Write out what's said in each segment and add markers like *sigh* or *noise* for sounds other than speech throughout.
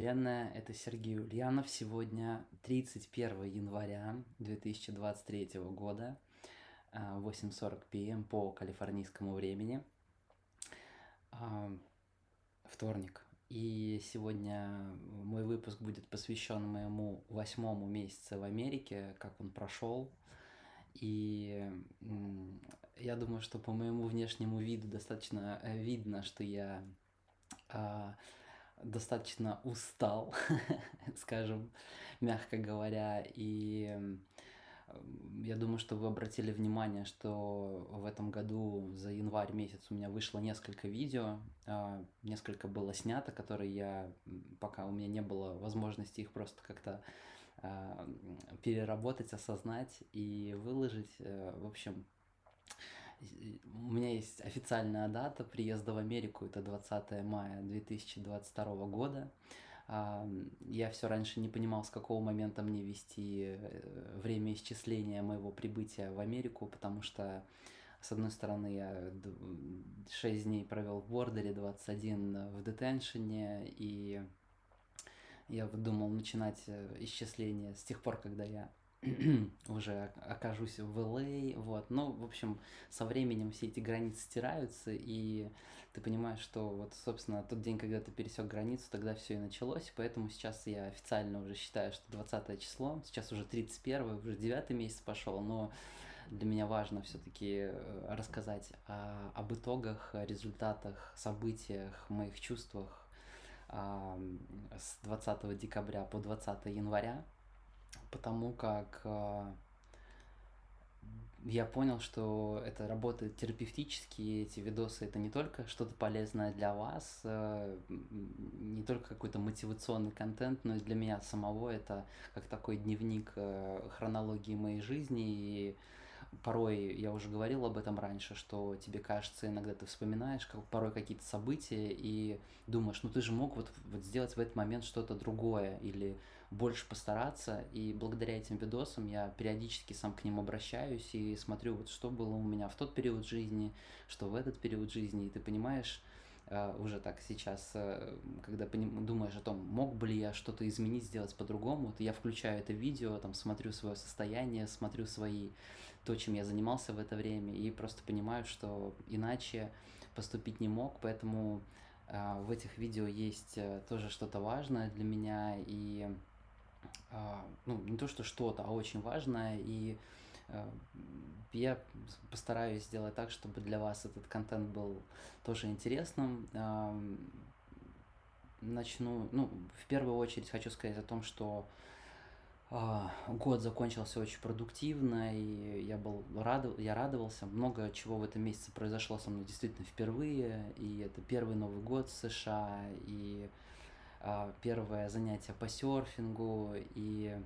Вселенная, это Сергей Ульянов. Сегодня 31 января 2023 года, 8.40 пм по калифорнийскому времени, а, вторник. И сегодня мой выпуск будет посвящен моему восьмому месяцу в Америке, как он прошел. И я думаю, что по моему внешнему виду достаточно э, видно, что я достаточно устал, *laughs* скажем, мягко говоря, и я думаю, что вы обратили внимание, что в этом году за январь месяц у меня вышло несколько видео, а, несколько было снято, которые я, пока у меня не было возможности их просто как-то а, переработать, осознать и выложить. Э, в общем, у меня есть официальная дата приезда в Америку, это 20 мая 2022 года. Я все раньше не понимал, с какого момента мне вести э, время исчисления моего прибытия в Америку, потому что, с одной стороны, я 6 дней провел в бордере, 21 в детеншене, и я думал начинать э, исчисление с тех пор, когда я *clears throat* уже окажусь в LA, вот, ну, в общем, со временем все эти границы стираются, и ты понимаешь, что вот, собственно, тот день, когда ты пересек границу, тогда все и началось, поэтому сейчас я официально уже считаю, что 20 число, сейчас уже 31, уже 9 месяц пошел, но для меня важно все-таки э, рассказать о, об итогах, результатах, событиях, моих чувствах с 20 декабря по 20 января, потому как э, я понял, что это работает терапевтически, эти видосы это не только что-то полезное для вас, э, не только какой-то мотивационный контент, но и для меня самого. Это как такой дневник э, хронологии моей жизни. И порой, я уже говорил об этом раньше, что тебе кажется, иногда ты вспоминаешь как, порой какие-то события и думаешь, ну ты же мог вот, вот сделать в этот момент что-то другое или больше постараться, и благодаря этим видосам я периодически сам к ним обращаюсь и смотрю, вот что было у меня в тот период жизни, что в этот период жизни, и ты понимаешь, Uh, уже так сейчас, uh, когда думаешь о том, мог бы ли я что-то изменить, сделать по-другому, то я включаю это видео, там смотрю свое состояние, смотрю свои, то, чем я занимался в это время, и просто понимаю, что иначе поступить не мог, поэтому uh, в этих видео есть тоже что-то важное для меня, и ну, не то что что-то, а очень важное, и Э, я постараюсь сделать так, чтобы для вас этот контент был тоже интересным. Начну, ну, в первую очередь хочу сказать о том, что а, год закончился очень продуктивно, и я был рад, я радовался. Много чего в этом месяце произошло со мной действительно впервые, и это первый Новый год в США, и а, первое занятие по серфингу, и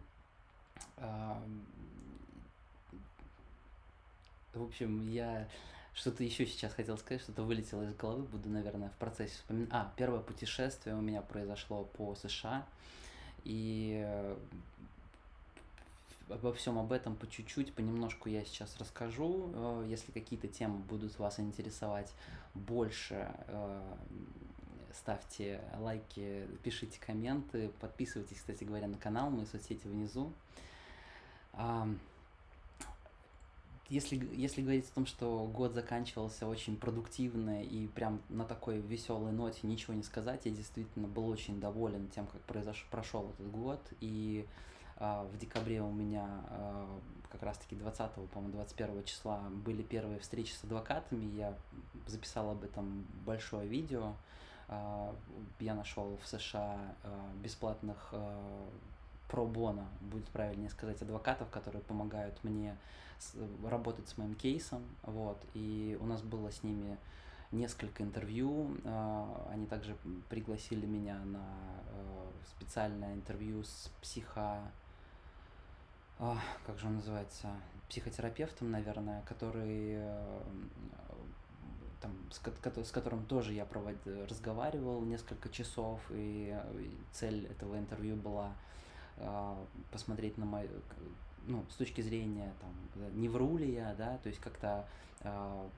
в общем, я что-то еще сейчас хотел сказать, что-то вылетело из головы, буду, наверное, в процессе вспоминать. А, первое путешествие у меня произошло по США, и э, обо всем об этом по чуть-чуть, понемножку я сейчас расскажу. Э, если какие-то темы будут вас интересовать больше, э, ставьте лайки, пишите комменты, подписывайтесь, кстати говоря, на канал, мои соцсети внизу если, если говорить о том, что год заканчивался очень продуктивно и прям на такой веселой ноте ничего не сказать, я действительно был очень доволен тем, как произош... прошел этот год. И э, в декабре у меня э, как раз-таки 20, по-моему, 21 числа были первые встречи с адвокатами. Я записал об этом большое видео. Я нашел в США э, бесплатных э, пробона, будет правильнее сказать, адвокатов, которые помогают мне с, работать с моим кейсом, вот, и у нас было с ними несколько интервью, они также пригласили меня на специальное интервью с психо... Как же он называется? Психотерапевтом, наверное, который там, с, с которым тоже я провод, разговаривал несколько часов, и цель этого интервью была а, посмотреть на мою, ну, с точки зрения, там, не вру ли я, да, то есть как-то э,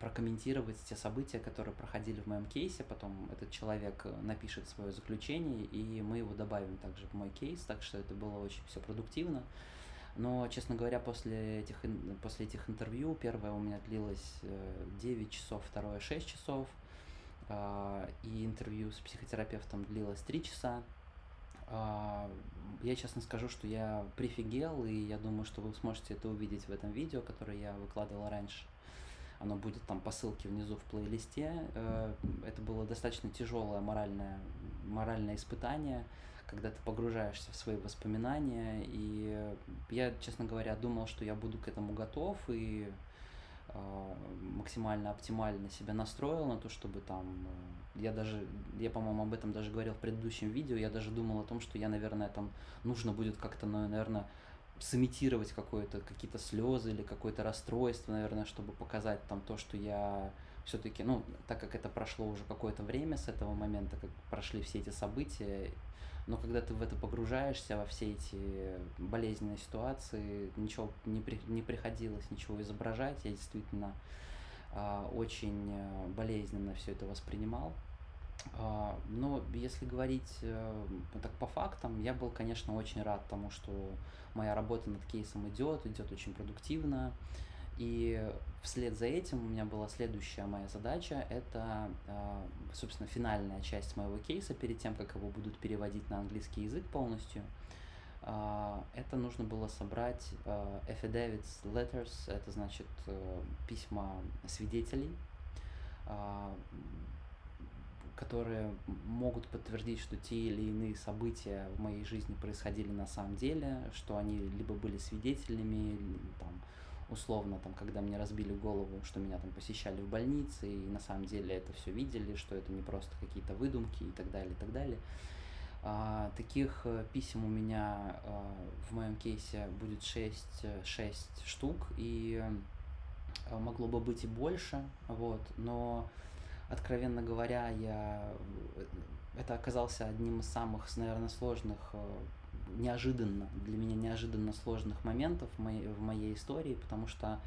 прокомментировать те события, которые проходили в моем кейсе. Потом этот человек напишет свое заключение, и мы его добавим также в мой кейс. Так что это было очень все продуктивно. Но, честно говоря, после этих, после этих интервью, первое у меня длилось 9 часов, второе 6 часов, и интервью с психотерапевтом длилось 3 часа. Я честно скажу, что я прифигел, и я думаю, что вы сможете это увидеть в этом видео, которое я выкладывал раньше. Оно будет там по ссылке внизу в плейлисте. Э, это было достаточно тяжелое моральное, моральное испытание, когда ты погружаешься в свои воспоминания. И я, честно говоря, думал, что я буду к этому готов и э, максимально оптимально себя настроил на то, чтобы там э, я даже я по-моему об этом даже говорил в предыдущем видео я даже думал о том что я наверное там нужно будет как-то наверное сымитировать какое-то какие-то слезы или какое-то расстройство наверное чтобы показать там то что я все-таки ну так как это прошло уже какое-то время с этого момента как прошли все эти события но когда ты в это погружаешься, во все эти болезненные ситуации, ничего не, при, не приходилось ничего изображать, я действительно э, очень болезненно все это воспринимал. Э, но если говорить э, так по фактам, я был, конечно, очень рад тому, что моя работа над кейсом идет, идет очень продуктивно. И вслед за этим у меня была следующая моя задача, это, а, собственно, финальная часть моего кейса, перед тем, как его будут переводить на английский язык полностью. А, это нужно было собрать а, affidavits letters, это значит э, письма свидетелей, которые могут подтвердить, что те или иные события в моей жизни происходили на самом деле, что они либо были свидетелями, там, условно, там, когда мне разбили голову, что меня там посещали в больнице, и на самом деле это все видели, что это не просто какие-то выдумки и так далее, и так далее. А, таких э, писем у меня а, в моем кейсе будет 6, 6 штук, и а, могло бы быть и больше, вот, но, откровенно говоря, я э, это оказался одним из самых, наверное, сложных неожиданно, для меня неожиданно сложных моментов в моей, в моей истории, потому что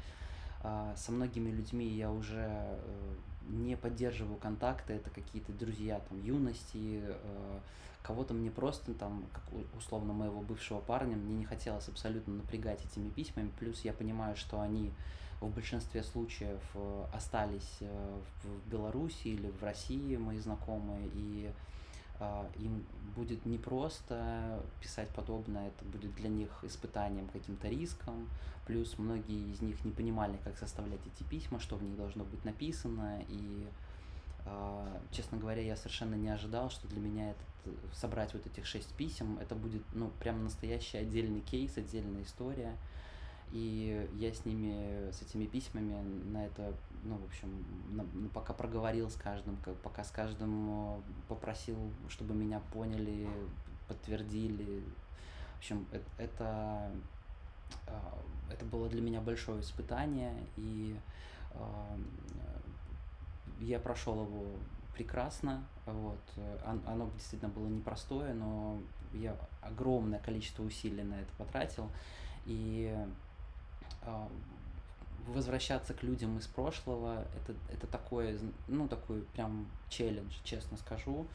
э, со многими людьми я уже э, не поддерживаю контакты, это какие-то друзья там юности, э, кого-то мне просто там, как условно моего бывшего парня, мне не хотелось абсолютно напрягать этими письмами, плюс я понимаю, что они в большинстве случаев э, остались э, в Беларуси или в России, мои знакомые, и им будет непросто писать подобное, это будет для них испытанием, каким-то риском, плюс многие из них не понимали, как составлять эти письма, что в них должно быть написано, и, а, честно говоря, я совершенно не ожидал, что для меня этот, собрать вот этих шесть писем, это будет, ну, прям настоящий отдельный кейс, отдельная история, и я с ними, с этими письмами на это, ну, в общем, на, ну, пока проговорил с каждым, как, пока с каждым э, попросил, чтобы меня поняли, подтвердили. В общем, это, э, это было для меня большое испытание, и э, я прошел его прекрасно. Вот. Оно действительно было непростое, но я огромное количество усилий на это потратил. И возвращаться к людям из прошлого, это, это такое, ну, такой прям челлендж, честно скажу,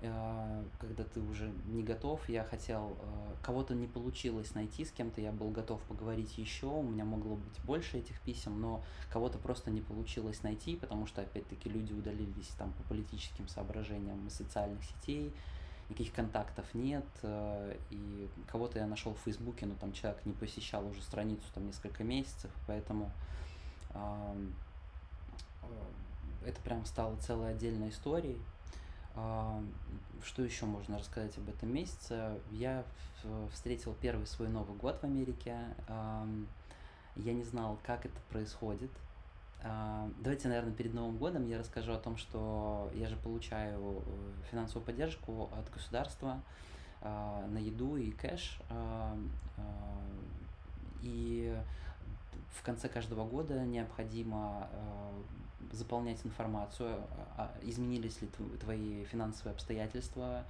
а, когда ты уже не готов, я хотел, а, кого-то не получилось найти, с кем-то я был готов поговорить еще, у меня могло быть больше этих писем, но кого-то просто не получилось найти, потому что, опять-таки, люди удалились там по политическим соображениям из социальных сетей, никаких контактов нет, э, и кого-то я нашел в Фейсбуке, но там человек не посещал уже страницу там несколько месяцев, поэтому э, это прям стало целой отдельной историей. Что еще можно рассказать об этом месяце? Я встретил первый свой Новый год в Америке. Я не знал, как это происходит. А, давайте, наверное, перед Новым годом я расскажу о том, что я же получаю э, финансовую поддержку от государства а, на еду и кэш. А, и в конце каждого года необходимо заполнять информацию, изменились ли твои финансовые обстоятельства,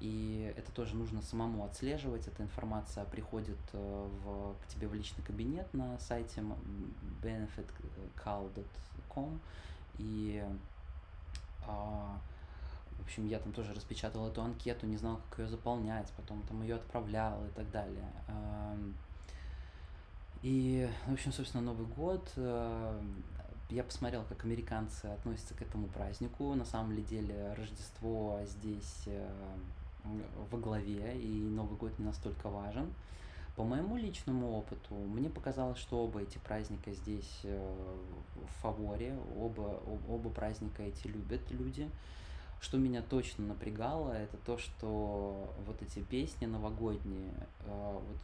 И это тоже нужно самому отслеживать. Эта информация приходит э, в, к тебе в личный кабинет на сайте benefitcall.com. И а, в общем, я там тоже распечатал эту анкету, не знал, как ее заполнять, потом там ее отправлял и так далее. И, в общем, собственно, Новый год э, я посмотрел, как американцы относятся к этому празднику. На самом деле Рождество здесь э, во главе, и Новый год не настолько важен. По моему личному опыту, мне показалось, что оба эти праздника здесь э, в фаворе, оба, оба праздника эти любят люди. Что меня точно напрягало, это то, что вот эти песни новогодние, вот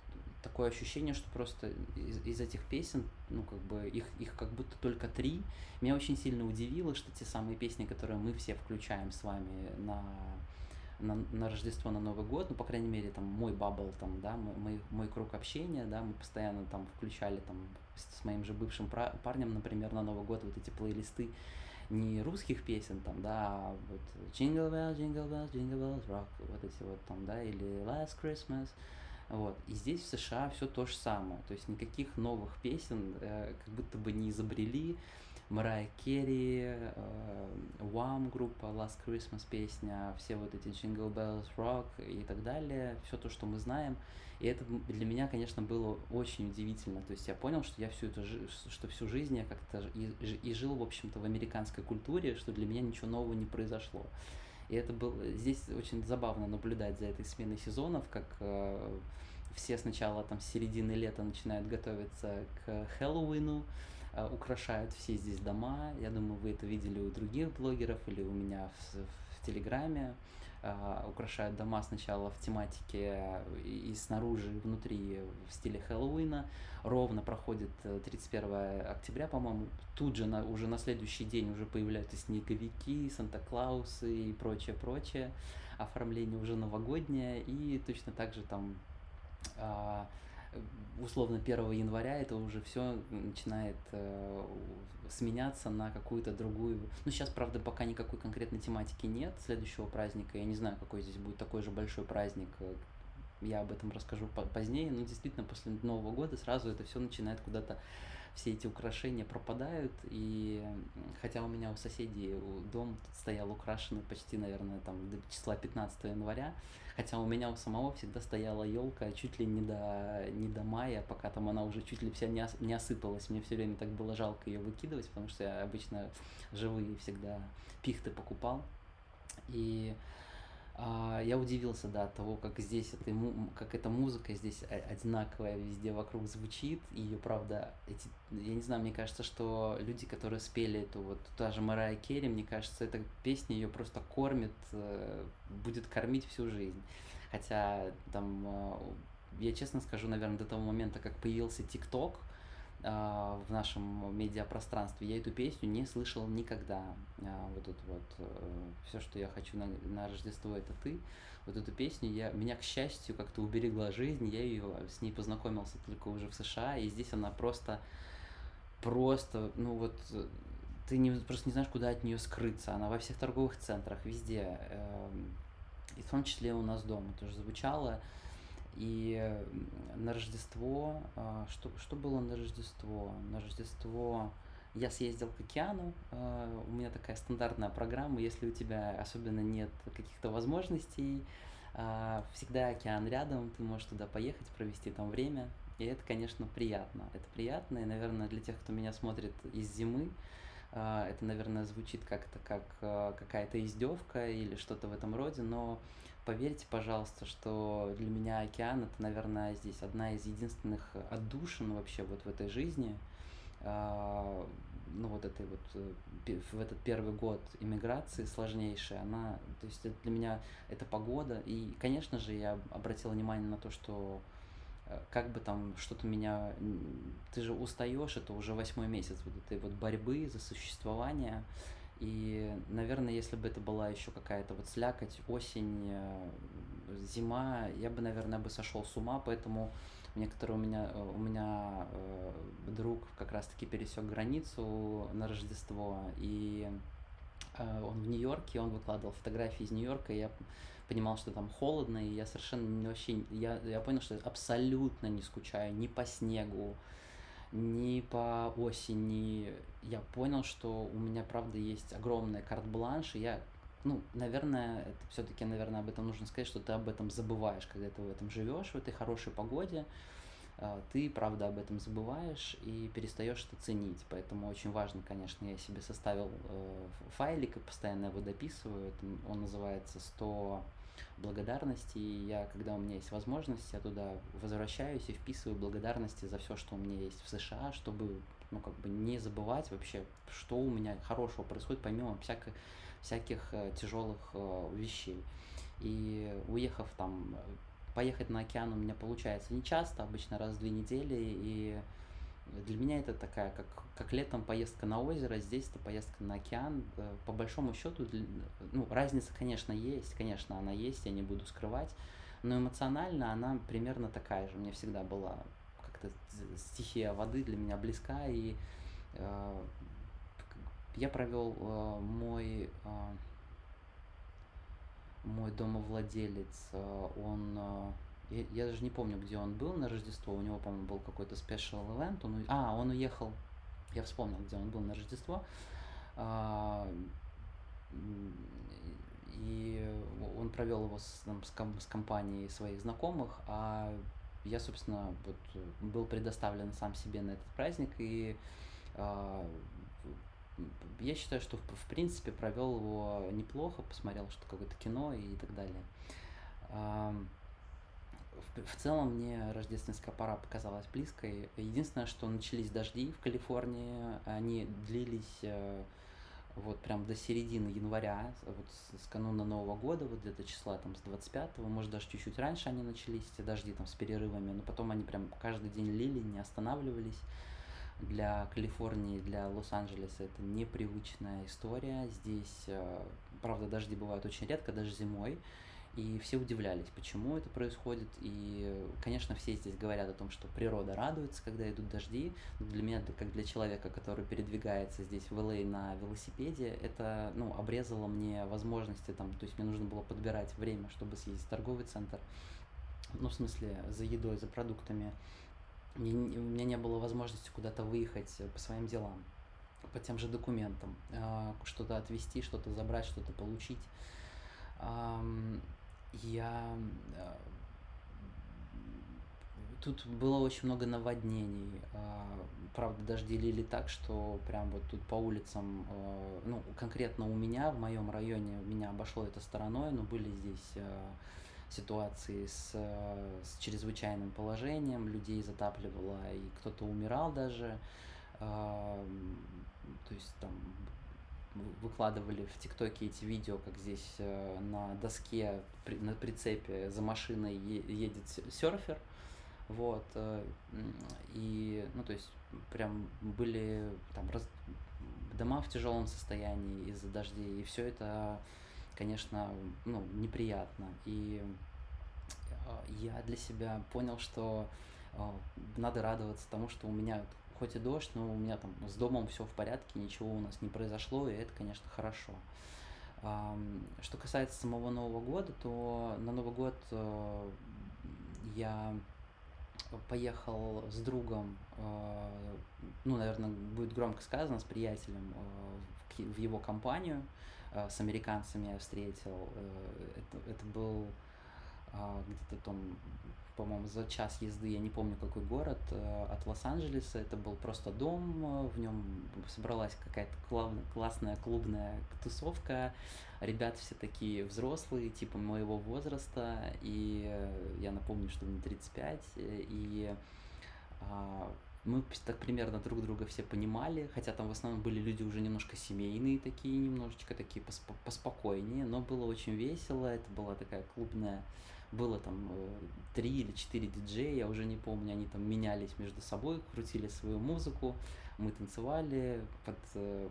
такое ощущение, что просто из, из этих песен, ну, как бы, их, их как будто только три. Меня очень сильно удивило, что те самые песни, которые мы все включаем с вами на, на, на Рождество, на Новый год, ну, по крайней мере, там, мой бабл, там, да, мой, мой круг общения, да, мы постоянно там включали, там, с, моим же бывшим парнем, например, на Новый год вот эти плейлисты не русских песен, там, да, а вот Jingle Bells, Jingle Bells, Jingle Bells Rock, вот эти вот там, да, или Last Christmas, вот. И здесь в США все то же самое. То есть никаких новых песен э, как будто бы не изобрели. Марайя Керри, Wham группа, Last Christmas песня, все вот эти Jingle Bells Rock и так далее, все то, что мы знаем. И это для меня, конечно, было очень удивительно. То есть я понял, что я всю эту что всю жизнь я как-то и, и жил, в общем-то, в американской культуре, что для меня ничего нового не произошло. И это был здесь очень забавно наблюдать за этой сменой сезонов, как э, все сначала там с середины лета начинают готовиться к Хэллоуину, украшают все здесь дома. Я думаю, вы это видели у других блогеров или у меня в, в Телеграме. Uh, украшают дома сначала в тематике и, и снаружи, и внутри в стиле Хэллоуина. Ровно проходит 31 э, октября, по-моему. Тут же на, уже на следующий день уже появляются снеговики, Санта-Клаусы и прочее, прочее. Оформление уже новогоднее. И точно так же там а, условно 1 января это уже все начинает э, сменяться на какую-то другую. Ну, сейчас, правда, пока никакой конкретной тематики нет следующего праздника. Я не знаю, какой здесь будет такой же большой праздник. Я об этом расскажу позднее. Но действительно, после Нового года сразу это все начинает куда-то все эти украшения пропадают, и хотя у меня у соседей дом стоял украшенный почти, наверное, там до числа 15 января, хотя у меня у самого всегда стояла елка чуть ли не до, не до мая, пока там она уже чуть ли вся не, ос, не осыпалась, мне все время так было жалко ее выкидывать, потому что я обычно живые всегда пихты покупал, и а, я удивился, да, от того, как здесь это, как эта музыка здесь одинаковая везде вокруг звучит. И ее, правда, эти, я не знаю, мне кажется, что люди, которые спели эту вот, та же Марая Керри, мне кажется, эта песня ее просто кормит, э, будет кормить всю жизнь. Хотя там, э, я честно скажу, наверное, до того момента, как появился ТикТок, а, в нашем медиапространстве. Я эту песню не слышал никогда. А, вот это вот э, все, что я хочу на, на Рождество, это ты. Вот эту песню я меня, к счастью, как-то уберегла жизнь. Я ее с ней познакомился только уже в США, и здесь она просто, просто, ну вот ты не, просто не знаешь, куда от нее скрыться. Она во всех торговых центрах, везде. Эм, и в том числе у нас дома тоже звучала. И на Рождество, а, что, что было на Рождество? На Рождество я съездил к океану, а, у меня такая стандартная программа, если у тебя особенно нет каких-то возможностей, а, всегда океан рядом, ты можешь туда поехать, провести там время, и это, конечно, приятно. Это приятно, и, наверное, для тех, кто меня смотрит из зимы, это, наверное, звучит как-то как какая-то издевка или что-то в этом роде, но Поверьте, пожалуйста, что для меня океан это, наверное, здесь одна из единственных отдушин вообще вот в этой жизни. А, ну вот этой вот э, в этот первый год иммиграции сложнейшая, она, то есть для меня это погода. И, конечно же, я обратил внимание на то, что э, как бы там что-то меня... Ты же устаешь, это уже восьмой месяц вот этой вот борьбы за существование. И, наверное, если бы это была еще какая-то вот слякоть, осень, э, зима, я бы, наверное, бы сошел с ума, поэтому некоторые у меня, э, у меня э, друг как раз-таки пересек границу на Рождество, и э, он в Нью-Йорке, он выкладывал фотографии из Нью-Йорка, и я понимал, что там холодно, и я совершенно вообще, я, я понял, что абсолютно не скучаю ни по снегу, ни по осени. Я понял, что у меня, правда, есть огромный карт-бланш, и я, ну, наверное, это все-таки, наверное, об этом нужно сказать, что ты об этом забываешь, когда ты в этом живешь, в этой хорошей погоде, а, ты, правда, об этом забываешь и перестаешь это ценить. Поэтому очень важно, конечно, я себе составил э, файлик и постоянно его дописываю. Он называется 100 благодарности. И я, когда у меня есть возможность, я туда возвращаюсь и вписываю благодарности за все, что у меня есть в США, чтобы ну, как бы не забывать вообще, что у меня хорошего происходит, помимо всяких, всяких э, тяжелых э, вещей. И уехав там поехать на океан у меня получается не часто, обычно раз в две недели, и для меня это такая, как, как летом поездка на озеро, здесь это поездка на океан. Э, по большому счету, ну, разница, конечно, есть, конечно, она есть, я не буду скрывать, но эмоционально она примерно такая же. Мне всегда была как-то стихия воды для меня близка, и э, я провел э, мой э, мой домовладелец, э, он, э, я, я даже не помню, где он был на Рождество, у него, по-моему, был какой-то special event, он, а, он уехал, я вспомнил, где он был на Рождество, а, и он провел его с, там, с, ком, с компанией своих знакомых, а я, собственно, вот, был предоставлен сам себе на этот праздник, и а, я считаю, что в, в принципе провел его неплохо, посмотрел что какое-то кино и так далее. В, в целом мне рождественская пора показалась близкой. Единственное, что начались дожди в Калифорнии, они длились э, вот прям до середины января, вот с, с кануна Нового года, вот где-то числа там с 25 может даже чуть-чуть раньше они начались, эти дожди там с перерывами, но потом они прям каждый день лили, не останавливались для Калифорнии, для Лос-Анджелеса это непривычная история. Здесь, э, правда, дожди бывают очень редко, даже зимой. И все удивлялись, почему это происходит. И, конечно, все здесь говорят о том, что природа радуется, когда идут дожди. Но для меня, как для человека, который передвигается здесь в ЛА на велосипеде, это ну, обрезало мне возможности. Там, то есть мне нужно было подбирать время, чтобы съездить в торговый центр. Ну, в смысле, за едой, за продуктами мне, у меня не было возможности куда-то выехать по своим делам, по тем же документам, а, что-то отвезти, что-то забрать, что-то получить. Я а, тут было очень много наводнений. А, правда, дожди лили так, что прям вот тут по улицам, ну, конкретно у меня, в моем районе, меня обошло это стороной, но были здесь ситуации с, с чрезвычайным положением, людей затапливало, и кто-то умирал даже. Э, то есть там выкладывали в ТикТоке эти видео, как здесь э, на доске, на прицепе за машиной едет серфер. Вот. Э, и, ну, то есть, прям были там раз, дома в тяжелом состоянии из-за дождей, и все это конечно, ну, неприятно. И а, я для себя понял, что надо радоваться тому, что у меня хоть и дождь, но у меня там с домом все в порядке, ничего у нас не произошло, и это, конечно, хорошо. Что касается самого Нового года, то на Новый год а, я поехал с другом, ну, наверное, будет громко сказано, с приятелем в его компанию, Э, с американцами я встретил. Э, это, это был а, где-то там, по-моему, за час езды, я не помню какой город, э, от Лос-Анджелеса. Это был просто дом, в нем собралась какая-то классная клубная тусовка. Ребята все такие взрослые, типа моего возраста, и я напомню, что мне 35, и а, мы так примерно друг друга все понимали, хотя там в основном были люди уже немножко семейные такие, немножечко такие посп поспокойнее, но было очень весело, это была такая клубная, было там э, три или четыре диджея, я уже не помню, они там менялись между собой, крутили свою музыку, мы танцевали, под, э,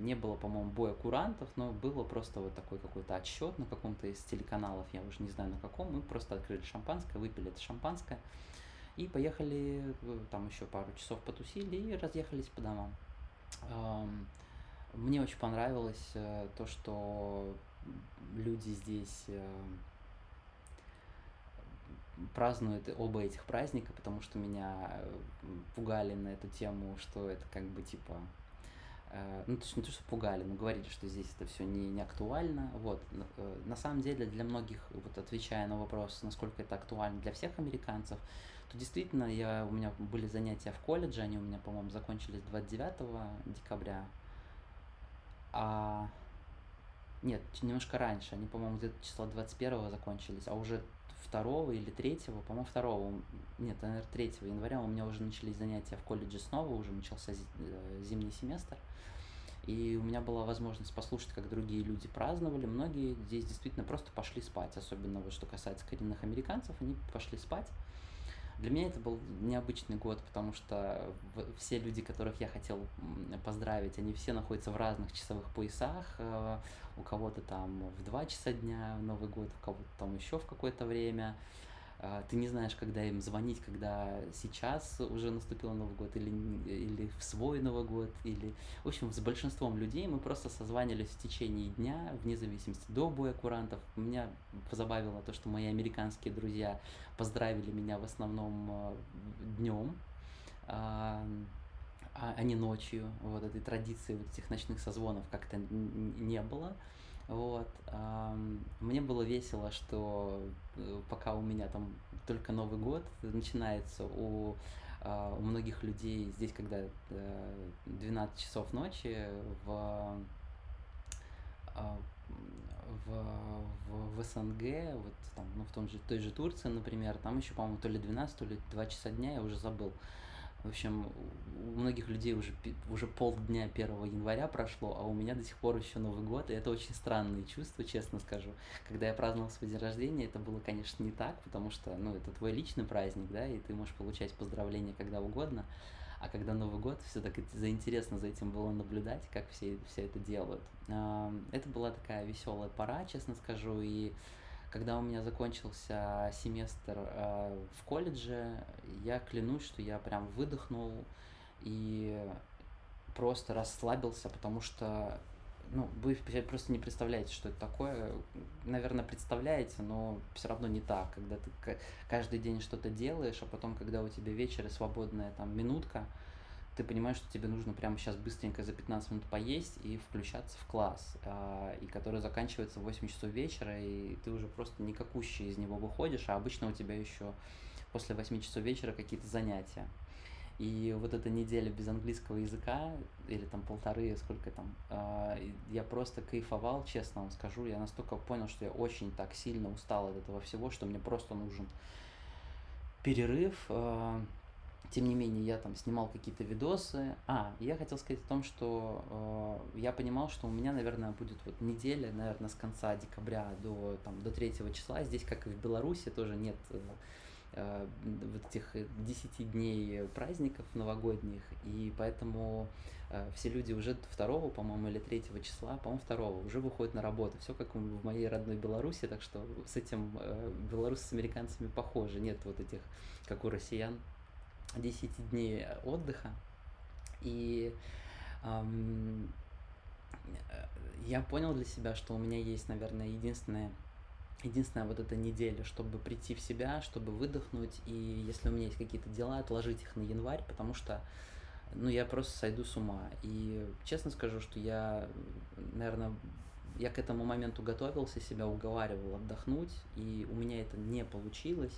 не было, по-моему, боя курантов, но было просто вот такой какой-то отсчет на каком-то из телеканалов, я уже не знаю на каком, мы просто открыли шампанское, выпили это шампанское, и поехали, там еще пару часов потусили и разъехались по домам. Мне очень понравилось э, то, что люди здесь э, празднуют оба этих праздника, потому что меня э, пугали на эту тему, что это как бы типа Э, ну, то есть не то, что пугали, но говорили, что здесь это все не, не актуально. Вот. Э, на самом деле для многих, вот отвечая на вопрос, насколько это актуально для всех американцев, то действительно я, у меня были занятия в колледже, они у меня, по-моему, закончились 29 декабря. А нет, немножко раньше, они, по-моему, где-то числа 21 закончились, а уже 2 или 3, по-моему, 2, нет, наверное, 3 января у меня уже начались занятия в колледже снова, уже начался э, зимний семестр. И у меня была возможность послушать, как другие люди праздновали. Многие здесь действительно просто пошли спать, особенно вот что касается коренных американцев, они пошли спать. Для меня это был необычный год, потому что все люди, которых я хотел поздравить, они все находятся в разных часовых поясах. Э, у кого-то там в 2 часа дня Новый год, у кого-то там еще в какое-то время. А, ты не знаешь, когда им звонить, когда сейчас уже наступил Новый год, или, или в свой Новый год, или... В общем, с большинством людей мы просто созванивались в течение дня, вне зависимости до боя курантов. Меня позабавило то, что мои американские друзья поздравили меня в основном э, днем, а, а не ночью. Вот этой традиции вот этих ночных созвонов как-то не было. Вот. Мне было весело, что э, пока у меня там только Новый год начинается, у, а, у многих людей здесь, когда 12 э, часов ночи в, а, в, в, в СНГ, вот там, ну, в том же, той же Турции, например, там еще, по-моему, то ли 12, то ли 2 часа дня, я уже забыл. В общем, у многих людей уже, уже полдня 1 января прошло, а у меня до сих пор еще Новый год, и это очень странные чувства, честно скажу. Когда я праздновал свой день рождения, это было, конечно, не так, потому что, ну, это твой личный праздник, да, и ты можешь получать поздравления когда угодно, а когда Новый год, все так заинтересно за этим было наблюдать, как все, все это делают. Это была такая веселая пора, честно скажу, и когда у меня закончился семестр э, в колледже, я клянусь, что я прям выдохнул и просто расслабился, потому что, ну, вы просто не представляете, что это такое. Наверное, представляете, но все равно не так, когда ты каждый день что-то делаешь, а потом, когда у тебя вечер и свободная там минутка, ты понимаешь, что тебе нужно прямо сейчас быстренько за 15 минут поесть и включаться в класс, а, и который заканчивается в 8 часов вечера, и ты уже просто никакущий из него выходишь, а обычно у тебя еще после 8 часов вечера какие-то занятия. И вот эта неделя без английского языка, или там полторы, сколько там, а, я просто кайфовал, честно вам скажу. Я настолько понял, что я очень так сильно устал от этого всего, что мне просто нужен перерыв. Тем не менее, я там снимал какие-то видосы. А, я хотел сказать о том, что э, я понимал, что у меня, наверное, будет вот неделя, наверное, с конца декабря до, там, до 3 числа. Здесь, как и в Беларуси, тоже нет э, э вот этих 10 дней праздников новогодних. И поэтому э, все люди уже 2, по-моему, или 3 числа, по-моему, 2 уже выходят на работу. Все как в моей родной Беларуси, так что с этим э, белорусы с американцами похожи. Нет вот этих, как у россиян, 10 дней отдыха. И эм, я понял для себя, что у меня есть, наверное, единственная, единственная вот эта неделя, чтобы прийти в себя, чтобы выдохнуть, и если у меня есть какие-то дела, отложить их на январь, потому что ну, я просто сойду с ума. И честно скажу, что я, наверное, я к этому моменту готовился, себя уговаривал отдохнуть, и у меня это не получилось.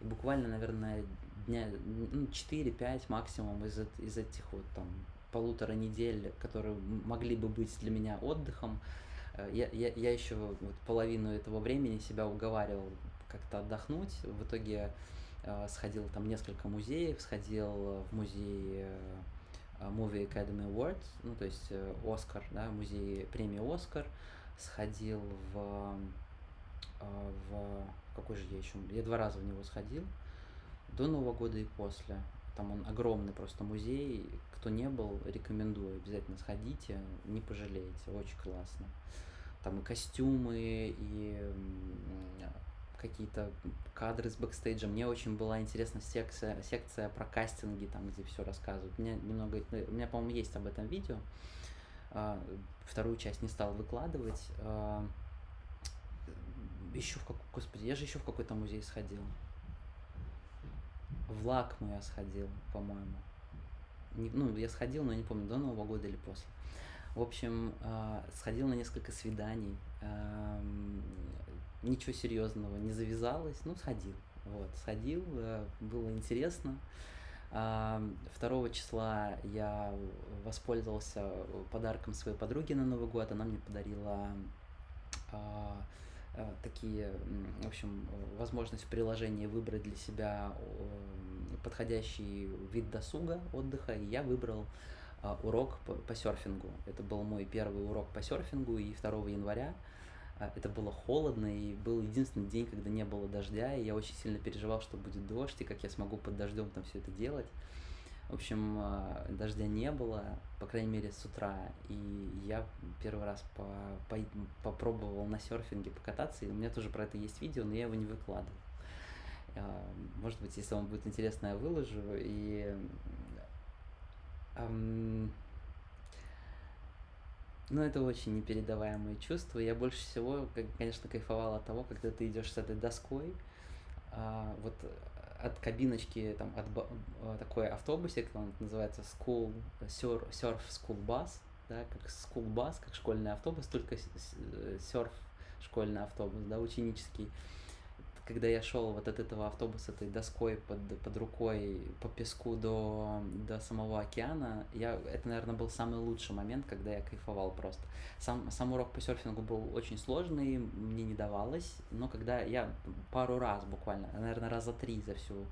И буквально, наверное, дня ну, 4-5 максимум из, из этих вот там полутора недель, которые могли бы быть для меня отдыхом, э, я, я, я еще вот половину этого времени себя уговаривал как-то отдохнуть. В итоге э, сходил там несколько музеев, сходил в музей э, Movie Academy Awards, ну то есть э, Оскар, да, музей премии Оскар, сходил в, э, в какой же я еще, я два раза в него сходил, до Нового года и после. Там он огромный просто музей. Кто не был, рекомендую. Обязательно сходите, не пожалеете. Очень классно. Там и костюмы, и какие-то кадры с бэкстейджа. Мне очень была интересна секция, секция про кастинги, там, где все рассказывают. Меня немного, у меня, по-моему, есть об этом видео. а, вторую часть не стал выкладывать. А, еще в какой, господи, я же еще в какой-то музей сходил. В Лакму я сходил, по-моему. Ну, я сходил, но не помню, до Нового года или после. В общем, а, сходил на несколько свиданий. Ничего серьезного не завязалось, ну, сходил. Вот, сходил, э, было интересно. 2 числа я воспользовался подарком своей подруги на Новый год. Она мне подарила а, такие, в общем, возможность в приложении выбрать для себя подходящий вид досуга, отдыха, и я выбрал а, урок по, по серфингу. Это был мой первый урок по серфингу, и 2 января а, это было холодно, и был единственный день, когда не было дождя, и я очень сильно переживал, что будет дождь, и как я смогу под дождем там все это делать. В общем, а, дождя не было, по крайней мере, с утра, и я первый раз по, по, попробовал на серфинге покататься, и у меня тоже про это есть видео, но я его не выкладывал. А, может быть, если вам будет интересно, я выложу, и... Ну, это очень непередаваемые чувства. Я больше всего, конечно, кайфовал от того, когда ты идешь с этой доской, а, вот от кабиночки, там, от а, такой автобусик, он называется school, surf, surf school bus, да, как school bus, как школьный автобус, только серф школьный автобус, да, ученический когда я шел вот от этого автобуса этой доской под, под рукой по песку до, до самого океана, я, это, наверное, был самый лучший момент, когда я кайфовал просто. Сам, сам урок по серфингу был очень сложный, мне не давалось, но когда я пару раз буквально, наверное, раза три за всю,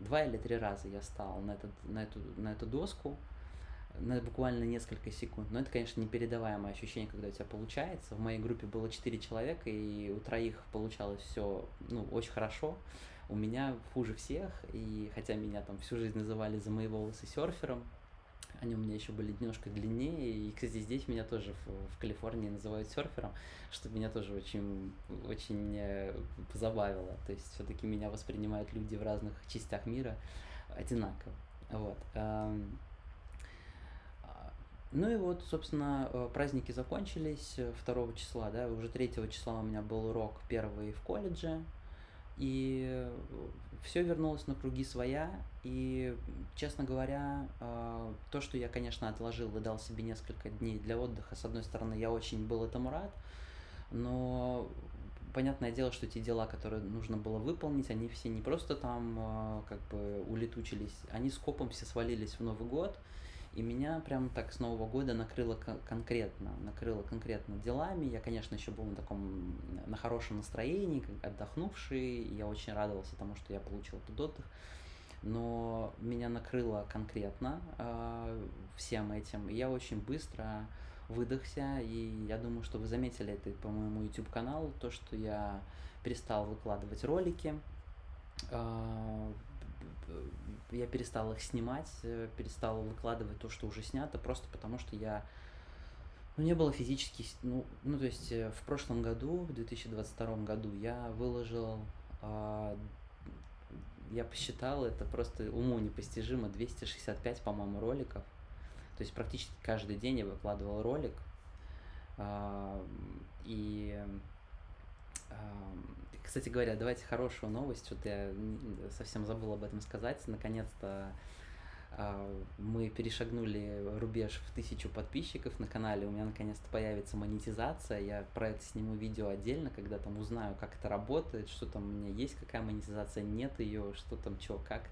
два или три раза я стал на, этот, на, эту, на эту доску, на буквально несколько секунд. Но это, конечно, непередаваемое ощущение, когда у тебя получается. В моей группе было 4 человека, и у троих получалось все ну, очень хорошо. У меня хуже всех, и хотя меня там всю жизнь называли за мои волосы серфером, они у меня еще были немножко длиннее, и, кстати, здесь меня тоже в, в Калифорнии называют серфером, что меня тоже очень, очень э, позабавило. То есть все-таки меня воспринимают люди в разных частях мира одинаково. Вот. Ну и вот, собственно, э, праздники закончились 2 э, числа, да, уже 3 числа у меня был урок первый в колледже, и э, все вернулось на круги своя, и, честно говоря, то, что я, конечно, отложил и дал себе несколько дней для отдыха, с одной стороны, я очень был этому рад, но понятное дело, что те дела, которые нужно было выполнить, они все не просто там как бы улетучились, они скопом все свалились в Новый год, и меня прям так с Нового года накрыло конкретно, накрыло конкретно делами. Я, конечно, еще был на таком, на хорошем настроении, отдохнувший. Я очень радовался тому, что я получил этот отдых. Но меня накрыло конкретно э, всем этим. И я очень быстро выдохся, и я думаю, что вы заметили это по моему YouTube-каналу, то, что я перестал выкладывать ролики, э, я перестал их снимать, э, перестал выкладывать то, что уже снято, просто потому что я ну, не было физически, ну, ну, то есть э, в прошлом году, в 2022 году, я выложил, э, я посчитал, это просто уму непостижимо, 265, по-моему, роликов. То есть практически каждый день я выкладывал ролик. Э, и кстати говоря, давайте хорошую новость, что-то я совсем забыл об этом сказать. Наконец-то а, мы перешагнули рубеж в тысячу подписчиков на канале, у меня наконец-то появится монетизация, я про это сниму видео отдельно, когда там узнаю, как это работает, что там у меня есть, какая монетизация, нет ее, что там, что, как.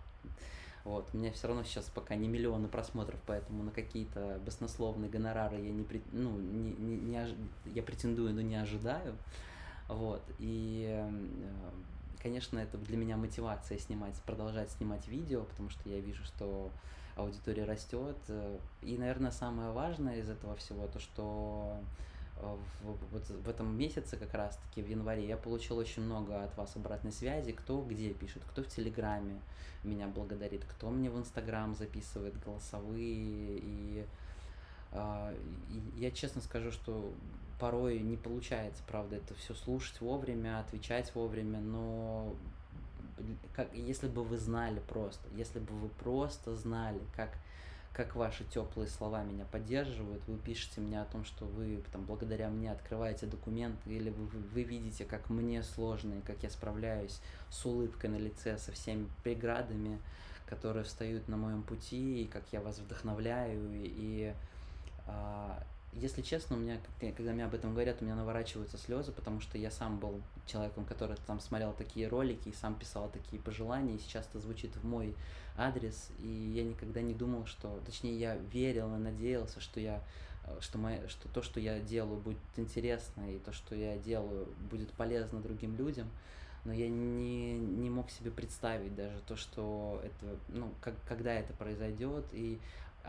Вот, у меня все равно сейчас пока не миллионы просмотров, поэтому на какие-то баснословные гонорары я не, ну, не, не, не, я претендую, но не ожидаю. Вот, и, э, конечно, это для меня мотивация снимать, продолжать снимать видео, потому что я вижу, что аудитория растет. И, наверное, самое важное из этого всего, то, что э, в, вот в этом месяце как раз-таки, в январе, я получил очень много от вас обратной связи, кто где пишет, кто в Телеграме меня благодарит, кто мне в Инстаграм записывает голосовые, и, э, я честно скажу, что порой не получается, правда, это все слушать вовремя, отвечать вовремя, но как, если бы вы знали просто, если бы вы просто знали, как, как ваши теплые слова меня поддерживают. Вы пишете мне о том, что вы там благодаря мне открываете документы, или вы, вы видите, как мне сложно и как я справляюсь с улыбкой на лице, со всеми преградами, которые встают на моем пути, и как я вас вдохновляю. И а, если честно, у меня, когда мне об этом говорят, у меня наворачиваются слезы, потому что я сам был человеком, который там смотрел такие ролики и сам писал такие пожелания, и сейчас это звучит в мой адрес, и я никогда не думал, что, точнее, я верил и надеялся, что я что, моя, что то, что я делаю, будет интересно, и то, что я делаю, будет полезно другим людям, но я не, не мог себе представить даже то, что это, ну, как, когда это произойдет, и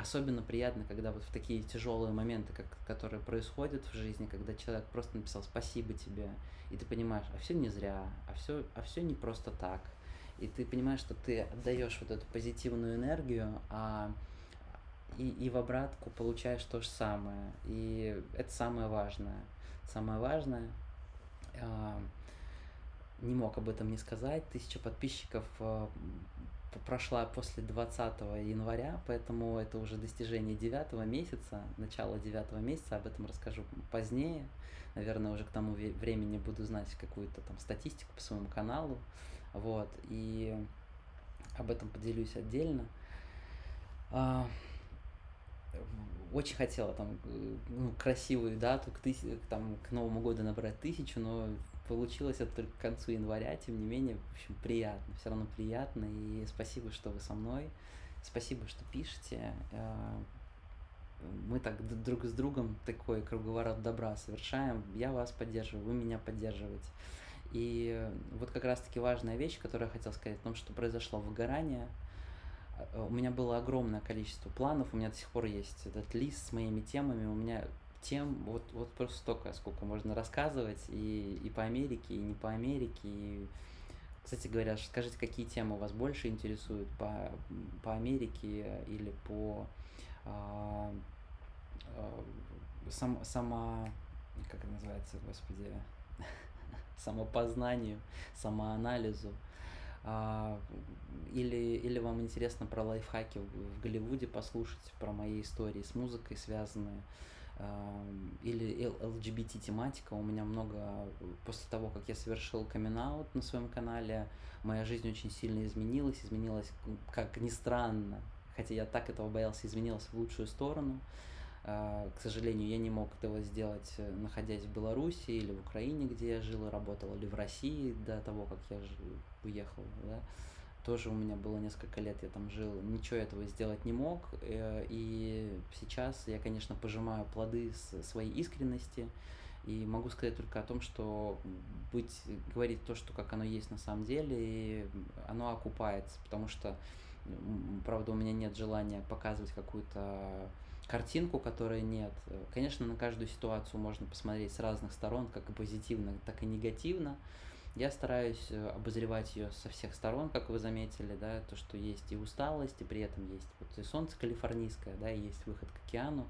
особенно приятно, когда вот в такие тяжелые моменты, как, которые происходят в жизни, когда человек просто написал спасибо тебе, и ты понимаешь, а все не зря, а все, а все не просто так. И ты понимаешь, что ты отдаешь вот эту позитивную энергию, а и, и в обратку получаешь то же самое. И это самое важное. Самое важное, э, не мог об этом не сказать, тысяча подписчиков э, прошла после 20 января, поэтому это уже достижение 9 месяца, начало 9 месяца, об этом расскажу позднее. Наверное, уже к тому времени буду знать какую-то там статистику по своему каналу, вот, и об этом поделюсь отдельно. А, очень хотела там ну, красивую дату к, тысяч, там, к Новому году набрать тысячу, но получилось это только к концу января, тем не менее, в общем, приятно, все равно приятно, и спасибо, что вы со мной, спасибо, что пишете, э, мы так друг с другом такой круговорот добра совершаем, я вас поддерживаю, вы меня поддерживаете. И вот как раз-таки важная вещь, которую я хотел сказать, о том, что произошло выгорание, э, у меня было огромное количество планов, у меня до сих пор есть этот лист с моими темами, у меня тем вот, вот просто столько, сколько можно рассказывать и, и по Америке, и не по Америке. И, кстати говоря, скажите, какие темы вас больше интересуют по, по Америке или по а, а, сам, сама, как это называется, господи, *laughs* самопознанию, самоанализу. А, или, или вам интересно про лайфхаки в Голливуде послушать, про мои истории с музыкой связанные или LGBT-тематика. У меня много, после того, как я совершил камин на своем канале, моя жизнь очень сильно изменилась, изменилась, как ни странно, хотя я так этого боялся, изменилась в лучшую сторону. А, к сожалению, я не мог этого сделать, э, находясь в Беларуси или в Украине, где я жил и работал, или в России до того, как я уехал. Да тоже у меня было несколько лет, я там жил, ничего этого сделать не мог, э, и сейчас я, конечно, пожимаю плоды своей искренности, и могу сказать только о том, что быть, говорить то, что как оно есть на самом деле, и оно окупается, потому что, правда, у меня нет желания показывать какую-то картинку, которой нет. Конечно, на каждую ситуацию можно посмотреть с разных сторон, как и позитивно, так и негативно, я стараюсь э, обозревать ее со всех сторон, как вы заметили, да, то, что есть и усталость, и при этом есть вот и солнце калифорнийское, да, и есть выход к океану,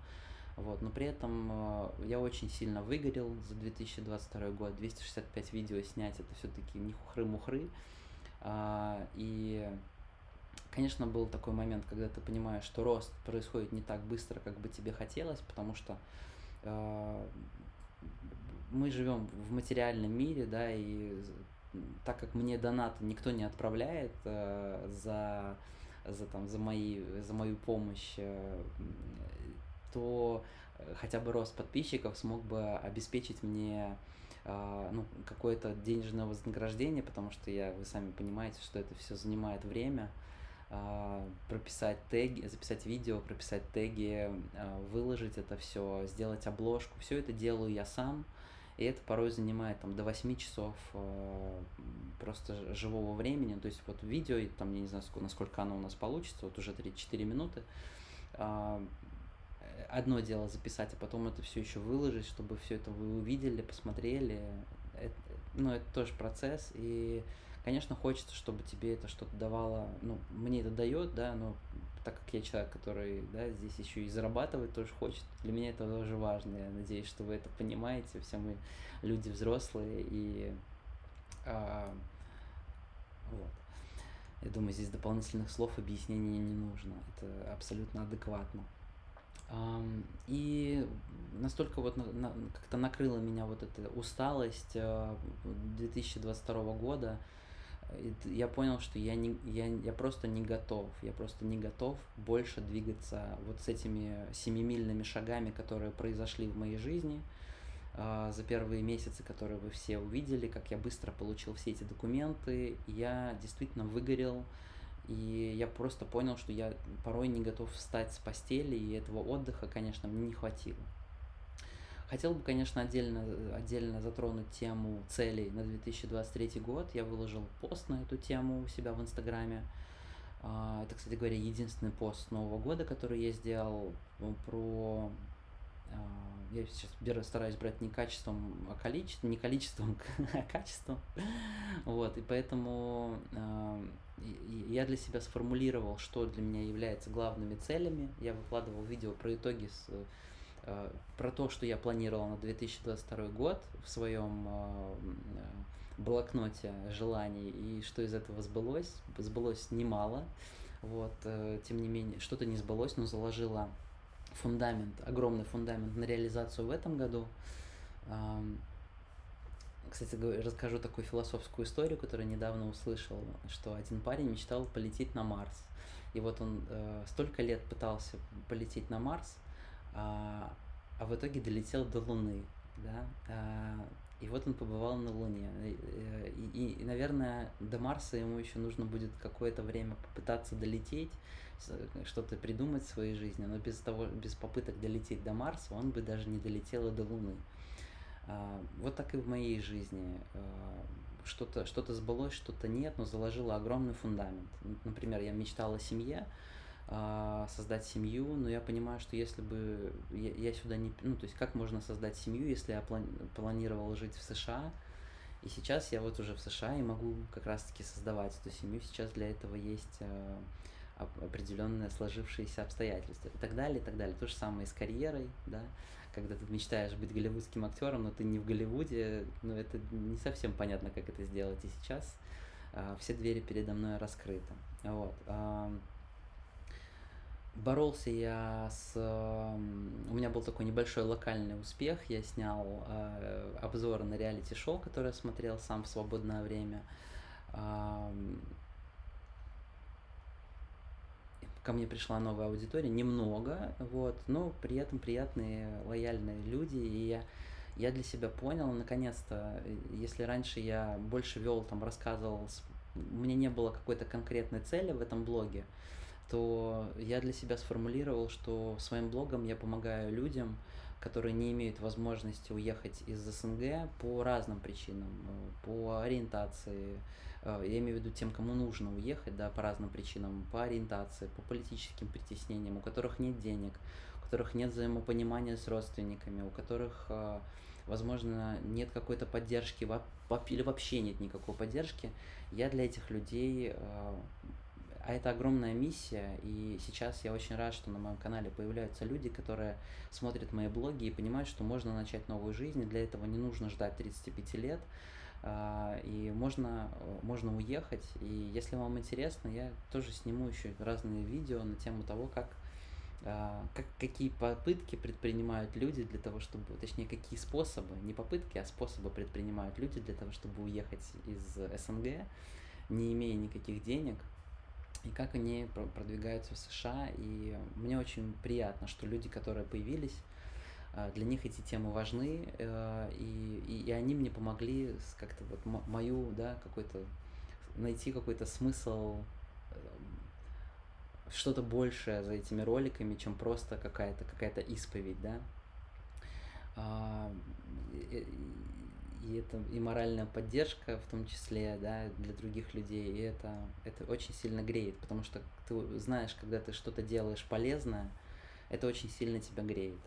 вот, но при этом э, я очень сильно выгорел за 2022 год, 265 видео снять, это все-таки не хухры-мухры, а, и, конечно, был такой момент, когда ты понимаешь, что рост происходит не так быстро, как бы тебе хотелось, потому что э, мы живем в материальном мире, да, и так как мне донат никто не отправляет э, за, за, там, за, мои, за мою помощь, э, то хотя бы рост подписчиков смог бы обеспечить мне э, ну, какое-то денежное вознаграждение, потому что я, вы сами понимаете, что это все занимает время, э, прописать теги, записать видео, прописать теги, э, выложить это все, сделать обложку, все это делаю я сам, и это порой занимает там до 8 часов э, просто живого времени. То есть вот видео, там, я не знаю, сколько, насколько оно у нас получится, вот уже 3-4 минуты. Э, одно дело записать, а потом это все еще выложить, чтобы все это вы увидели, посмотрели. Это, ну, это тоже процесс, и, конечно, хочется, чтобы тебе это что-то давало, ну, мне это дает, да, но так как я человек, который да, здесь еще и зарабатывать тоже хочет, для меня это тоже важно. Я надеюсь, что вы это понимаете. Все мы люди взрослые и а, вот. Я думаю, здесь дополнительных слов объяснений не нужно. Это абсолютно адекватно. И настолько вот как-то накрыла меня вот эта усталость 2022 э, года, я понял, что я, не, я, я просто не готов, я просто не готов больше двигаться вот с этими семимильными шагами, которые произошли в моей жизни а, за первые месяцы, которые вы все увидели, как я быстро получил все эти документы, я действительно выгорел, и я просто понял, что я порой не готов встать с постели, и этого отдыха, конечно, мне не хватило. Хотел бы, конечно, отдельно, отдельно затронуть тему целей на 2023 год. Я выложил пост на эту тему у себя в Инстаграме. А, это, кстати говоря, единственный пост Нового года, который я сделал ну, про... А, я сейчас стараюсь брать не качеством, а количеством, не количеством, *laughs* а качеством. Вот, и поэтому а, я для себя сформулировал, что для меня является главными целями. Я выкладывал видео про итоги с про то, что я планировал на 2022 год в своем э, блокноте желаний и что из этого сбылось. Сбылось немало, вот, э, тем не менее, что-то не сбылось, но заложила фундамент, огромный фундамент на реализацию в этом году. Кстати, расскажу такую философскую историю, которую недавно услышал, что один парень мечтал полететь на Марс. И вот он э, столько лет пытался полететь на Марс, а, а в итоге долетел до Луны, да, а, и вот он побывал на Луне. И, и, и, наверное, до Марса ему еще нужно будет какое-то время попытаться долететь, что-то придумать в своей жизни, но без, того, без попыток долететь до Марса он бы даже не долетел и до Луны. А, вот так и в моей жизни. А, что-то что сбылось, что-то нет, но заложило огромный фундамент. Например, я мечтала о семье, создать семью, но я понимаю, что если бы я, я сюда не... Ну, то есть как можно создать семью, если я плани, планировал жить в США, и сейчас я вот уже в США и могу как раз-таки создавать эту семью. Сейчас для этого есть э, определенные сложившиеся обстоятельства и так далее, и так далее. То же самое и с карьерой, да, когда ты мечтаешь быть голливудским актером, но ты не в Голливуде, ну это не совсем понятно, как это сделать. И сейчас э, все двери передо мной раскрыты. Вот. Э, Боролся я с... У меня был такой небольшой локальный успех. Я снял э, обзоры на реалити-шоу, которое смотрел сам в свободное время. Э, ко мне пришла новая аудитория, немного, вот, но при этом приятные, лояльные люди, и я, я для себя понял, наконец-то, если раньше я больше вел, там, рассказывал, у меня не было какой-то конкретной цели в этом блоге, то я для себя сформулировал, что своим блогом я помогаю людям, которые не имеют возможности уехать из СНГ по разным причинам, э, по ориентации, э, я имею в виду тем, кому нужно уехать, да, по разным причинам, по ориентации, по политическим притеснениям, у которых нет денег, у которых нет взаимопонимания с родственниками, у которых, э, возможно, нет какой-то поддержки или вообще нет никакой поддержки, я для этих людей а это огромная миссия, и сейчас я очень рад, что на моем канале появляются люди, которые смотрят мои блоги и понимают, что можно начать новую жизнь, и для этого не нужно ждать 35 лет, а, и можно, можно уехать. И если вам интересно, я тоже сниму еще разные видео на тему того, как а, как, какие попытки предпринимают люди для того, чтобы, точнее, какие способы, не попытки, а способы предпринимают люди для того, чтобы уехать из СНГ, не имея никаких денег, и как они продвигаются в США. И мне очень приятно, что люди, которые появились, э, для них эти темы важны, э, и, и, и они мне помогли как-то вот мою, да, какой-то, найти какой-то смысл, э, что-то большее за этими роликами, чем просто какая-то какая-то исповедь, да. И это и моральная поддержка в том числе, да, для других людей, и это, это очень сильно греет, потому что ты знаешь, когда ты что-то делаешь полезное, это очень сильно тебя греет.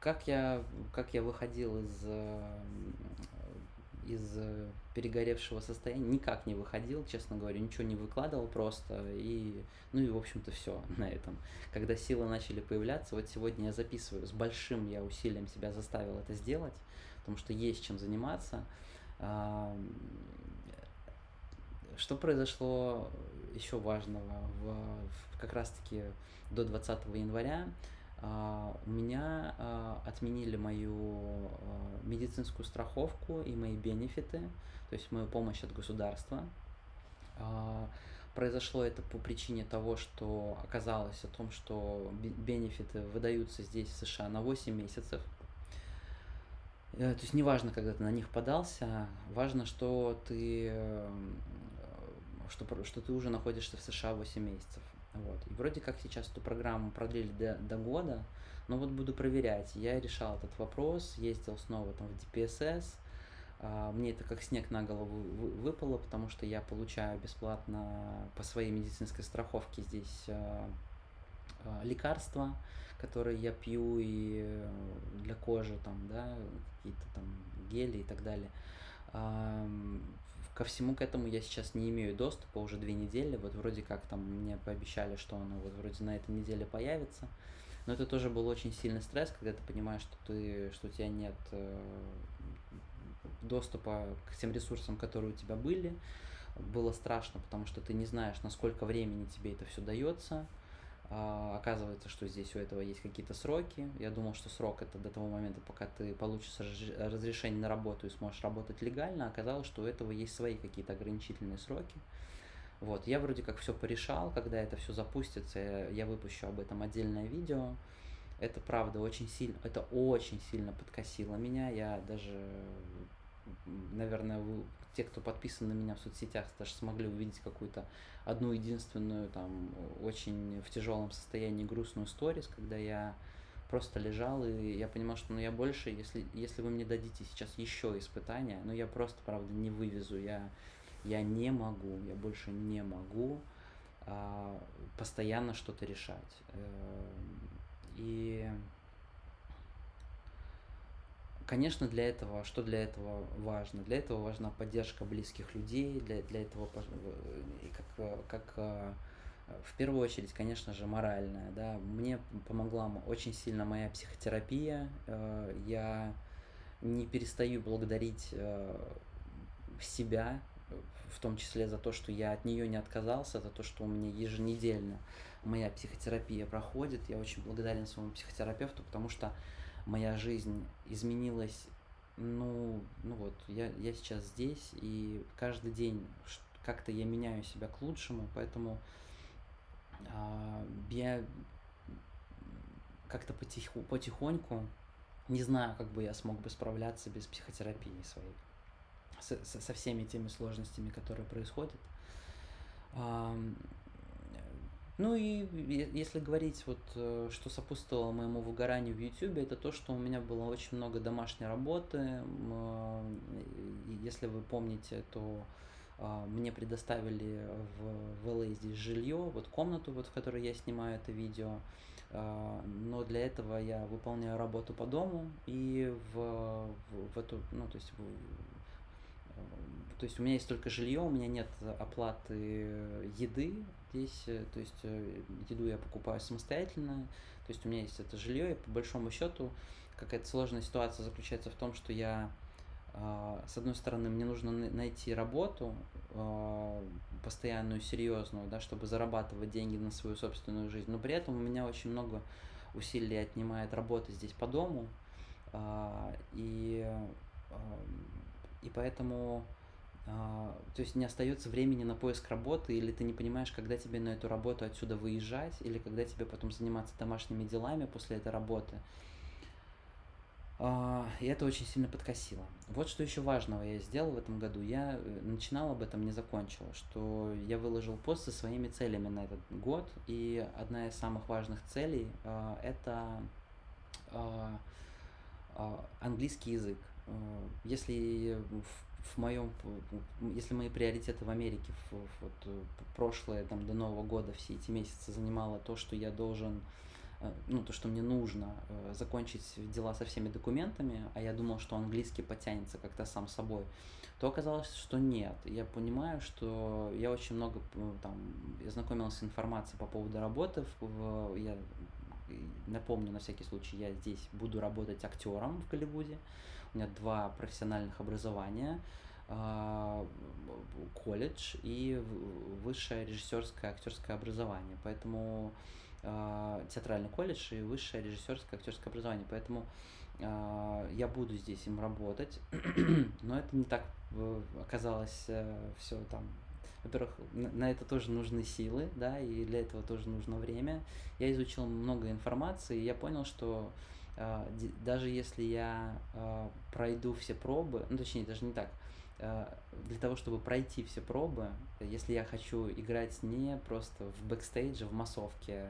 Как я, как я выходил из из э, перегоревшего состояния никак не выходил, честно говоря, ничего не выкладывал просто, и, ну и, в общем-то, все *laughs* на этом. Когда силы начали появляться, вот сегодня я записываю, с большим я усилием себя заставил это сделать, потому что есть чем заниматься. что произошло еще важного? В, как раз-таки до 20 января а, у меня а, отменили мою а, медицинскую страховку и мои бенефиты, то есть мою помощь от государства. Произошло это по причине того, что оказалось о том, что бенефиты выдаются здесь, в США, на 8 месяцев. Э, то есть неважно, когда ты на них подался, важно, что ты, что, что ты уже находишься в США 8 месяцев. Вот. И вроде как сейчас эту программу продлили до, до года, но вот буду проверять. Я решал этот вопрос, ездил снова там в а, мне это как снег на голову выпало, потому что я получаю бесплатно по своей медицинской страховке здесь а, а, лекарства, которые я пью и для кожи, там, да, какие-то там гели и так далее. Ко всему к этому я сейчас не имею доступа уже две недели. Вот вроде как там мне пообещали, что оно вот вроде на этой неделе появится. Но это тоже был очень сильный стресс, когда ты понимаешь, что ты, что у тебя нет э, доступа к тем ресурсам, которые у тебя были. Было страшно, потому что ты не знаешь, насколько времени тебе это все дается. А, оказывается, что здесь у этого есть какие-то сроки. Я думал, что срок это до того момента, пока ты получишь разрешение на работу и сможешь работать легально. Оказалось, что у этого есть свои какие-то ограничительные сроки. Вот, я вроде как все порешал, когда это все запустится, я выпущу об этом отдельное видео. Это правда очень сильно, это очень сильно подкосило меня. Я даже, наверное, те, кто подписан на меня в соцсетях, даже смогли увидеть какую-то одну единственную, там, очень в тяжелом состоянии грустную сторис, когда я просто лежал, и я понимал, что ну, я больше, если, если вы мне дадите сейчас еще испытания, ну я просто, правда, не вывезу, я, я не могу, я больше не могу а, постоянно что-то решать. Э, и Конечно, для этого, что для этого важно? Для этого важна поддержка близких людей, для, для этого, как, как в первую очередь, конечно же, моральная. Да? Мне помогла очень сильно моя психотерапия. Э, я не перестаю благодарить э, себя, в том числе за то, что я от нее не отказался, за то, что у меня еженедельно моя психотерапия проходит. Я очень благодарен своему психотерапевту, потому что моя жизнь изменилась, ну, ну вот, я, я сейчас здесь, и каждый день как-то я меняю себя к лучшему, поэтому э, я как-то потиху, потихоньку, не знаю, как бы я смог бы справляться без психотерапии своей, со, со всеми теми сложностями, которые происходят. Ну и если говорить, вот, э, что сопутствовало моему выгоранию в YouTube, это то, что у меня было очень много домашней работы. Э, если вы помните, то а, мне предоставили в, в LA здесь жилье, вот комнату, вот, в которой я снимаю это видео. А, но для этого я выполняю работу по дому и в, в, в эту, ну, то есть в, то есть у меня есть только жилье, у меня нет оплаты еды здесь, э, то есть э, еду я покупаю самостоятельно, то есть у меня есть это жилье, и по большому счету какая-то сложная ситуация заключается в том, что я, а, с одной стороны, мне нужно найти работу а, постоянную, серьезную, да, чтобы зарабатывать деньги на свою собственную жизнь, но при этом у меня очень много усилий отнимает работа здесь по дому, а, и, и поэтому то есть не остается времени на поиск работы, или ты не понимаешь, когда тебе на эту работу отсюда выезжать, или когда тебе потом заниматься домашними делами после этой работы. А, и это очень сильно подкосило. Вот что еще важного я сделал в этом году. Я э, начинал об этом, не закончил, что я выложил пост со своими целями на этот год, и одна из самых важных целей а, это английский язык. Если в в моем, если мои приоритеты в Америке, в, вот, э, прошлое, там, до Нового года, все эти месяцы занимало то, что я должен, э, ну, то, что мне нужно э, закончить дела со всеми документами, а я думал, что английский потянется как-то сам собой, то оказалось, что нет. Я понимаю, что я очень много там, я знакомился с информацией по поводу работы, в, я напомню на всякий случай, я здесь буду работать актером в Голливуде, меня два профессиональных образования. А, колледж и высшее режиссерское актерское образование. Поэтому э, театральный колледж и высшее режиссерское актерское образование. Поэтому э, я буду здесь им работать. *clears throat* Но это не так оказалось э, все там во-первых, на это тоже нужны силы, да, и для этого тоже нужно время. Я изучил много информации, и я понял, что э, даже если я э, пройду все пробы, ну точнее даже не так, э, для того, чтобы пройти все пробы, если я хочу играть не просто в бэкстейдже, в массовке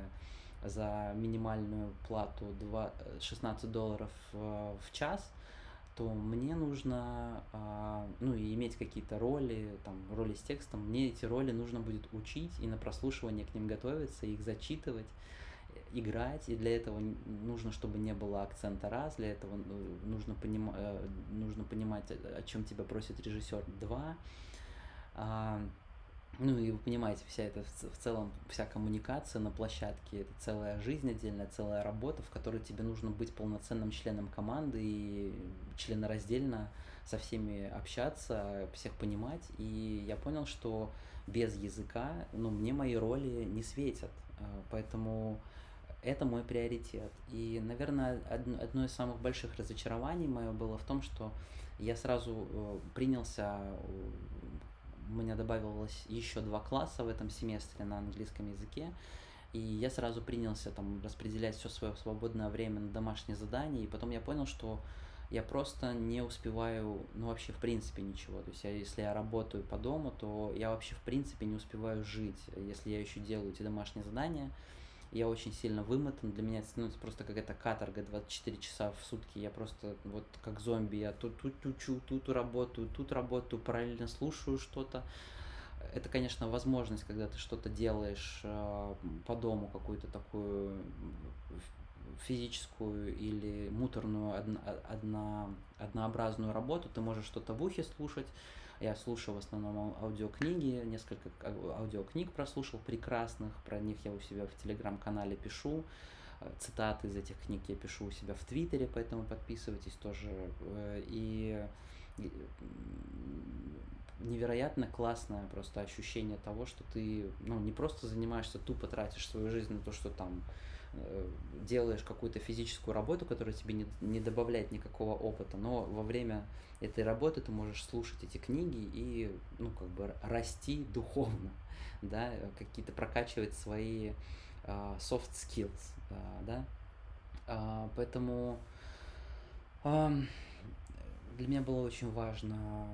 за минимальную плату 2, 16 долларов в час, то мне нужно, а, ну, и иметь какие-то роли, там, роли с текстом, мне эти роли нужно будет учить и на прослушивание к ним готовиться, их зачитывать, играть, и для этого нужно, чтобы не было акцента раз, для этого ну, нужно, поним, э, нужно понимать, о чем тебя просит режиссер два, а, ну и вы понимаете, вся эта в целом, вся коммуникация на площадке, это целая жизнь отдельная, целая работа, в которой тебе нужно быть полноценным членом команды и членораздельно со всеми общаться, всех понимать. И я понял, что без языка, ну, мне мои роли не светят. А, поэтому это мой приоритет. И, наверное, одно из самых больших разочарований мое было в том, что я сразу э, принялся у меня добавилось еще два класса в этом семестре на английском языке, и я сразу принялся там распределять все свое свободное время на домашние задания, и потом я понял, что я просто не успеваю, ну вообще в принципе ничего. То есть я, если я работаю по дому, то я вообще в принципе не успеваю жить, если я еще делаю эти домашние задания я очень сильно вымотан, для меня это становится просто какая-то каторга 24 часа в сутки, я просто вот как зомби, я тут тут учу, тут работаю, тут работаю, параллельно слушаю что-то. Это, конечно, возможность, когда ты что-то делаешь э, по дому, какую-то такую физическую или муторную, одно, одно, однообразную работу, ты можешь что-то в ухе слушать, я слушаю в основном аудиокниги, несколько аудиокниг прослушал прекрасных, про них я у себя в телеграм-канале пишу. Э, цитаты из этих книг я пишу у себя в Твиттере, поэтому подписывайтесь тоже. Э, и невероятно классное просто ощущение того, что ты ну, не просто занимаешься, тупо тратишь свою жизнь на то, что там делаешь какую-то физическую работу, которая тебе не, не добавляет никакого опыта, но во время этой работы ты можешь слушать эти книги и, ну, как бы расти духовно, *laughs* да, какие-то прокачивать свои uh, soft skills, uh, да, uh, поэтому uh, для меня было очень важно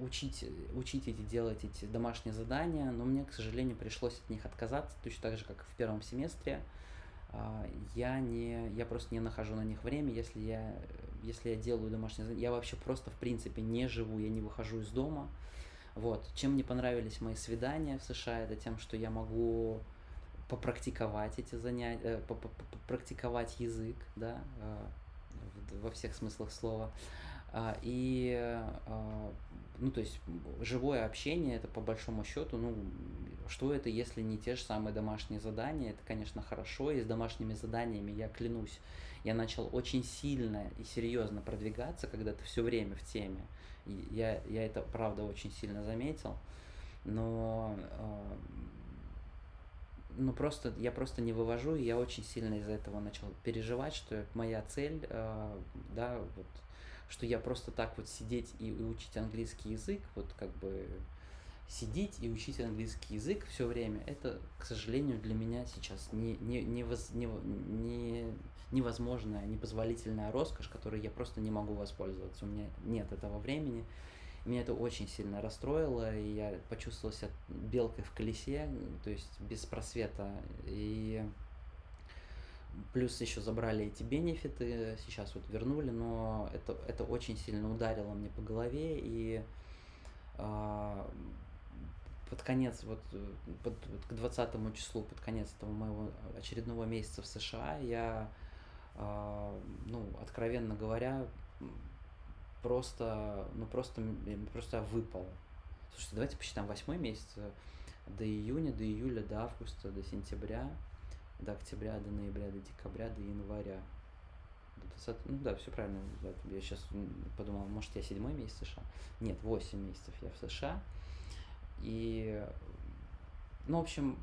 учить, учить эти, делать эти домашние задания, но мне, к сожалению, пришлось от них отказаться, точно так же, как и в первом семестре. Я, не, я просто не нахожу на них время, если я если я делаю домашнее задание, я вообще просто, в принципе, не живу, я не выхожу из дома. Вот. Чем мне понравились мои свидания в США, это тем, что я могу попрактиковать эти занятия, э, попрактиковать язык, да, э, во всех смыслах слова. А, и, а, ну, то есть, живое общение, это по большому счету, ну, что это, если не те же самые домашние задания? Это, конечно, хорошо, и с домашними заданиями, я клянусь, я начал очень сильно и серьезно продвигаться, когда ты все время в теме. И я, я это, правда, очень сильно заметил. Но э, ну просто я просто не вывожу, и я очень сильно из-за этого начал переживать, что моя цель, э, да, вот, что я просто так вот сидеть и, учить английский язык, вот как бы сидеть и учить английский язык все время, это, к сожалению, для меня сейчас не, не, не, воз, не, не, невозможная, непозволительная роскошь, которой я просто не могу воспользоваться. У меня нет этого времени. Меня это очень сильно расстроило, и я почувствовал себя белкой в колесе, то есть без просвета. И плюс еще забрали эти бенефиты, сейчас вот вернули, но это, это очень сильно ударило мне по голове, и э, под конец, вот, под, вот к 20 числу, под конец этого моего очередного месяца в США, я а, ну, откровенно говоря, просто, ну, просто, просто выпал. Слушайте, давайте посчитаем восьмой месяц, до июня, до июля, до августа, до сентября, до октября, до ноября, до декабря, до января. Это ну да, все правильно. Я сейчас подумал, может, я седьмой месяц в США. Нет, восемь месяцев я в США. И, ну, в общем,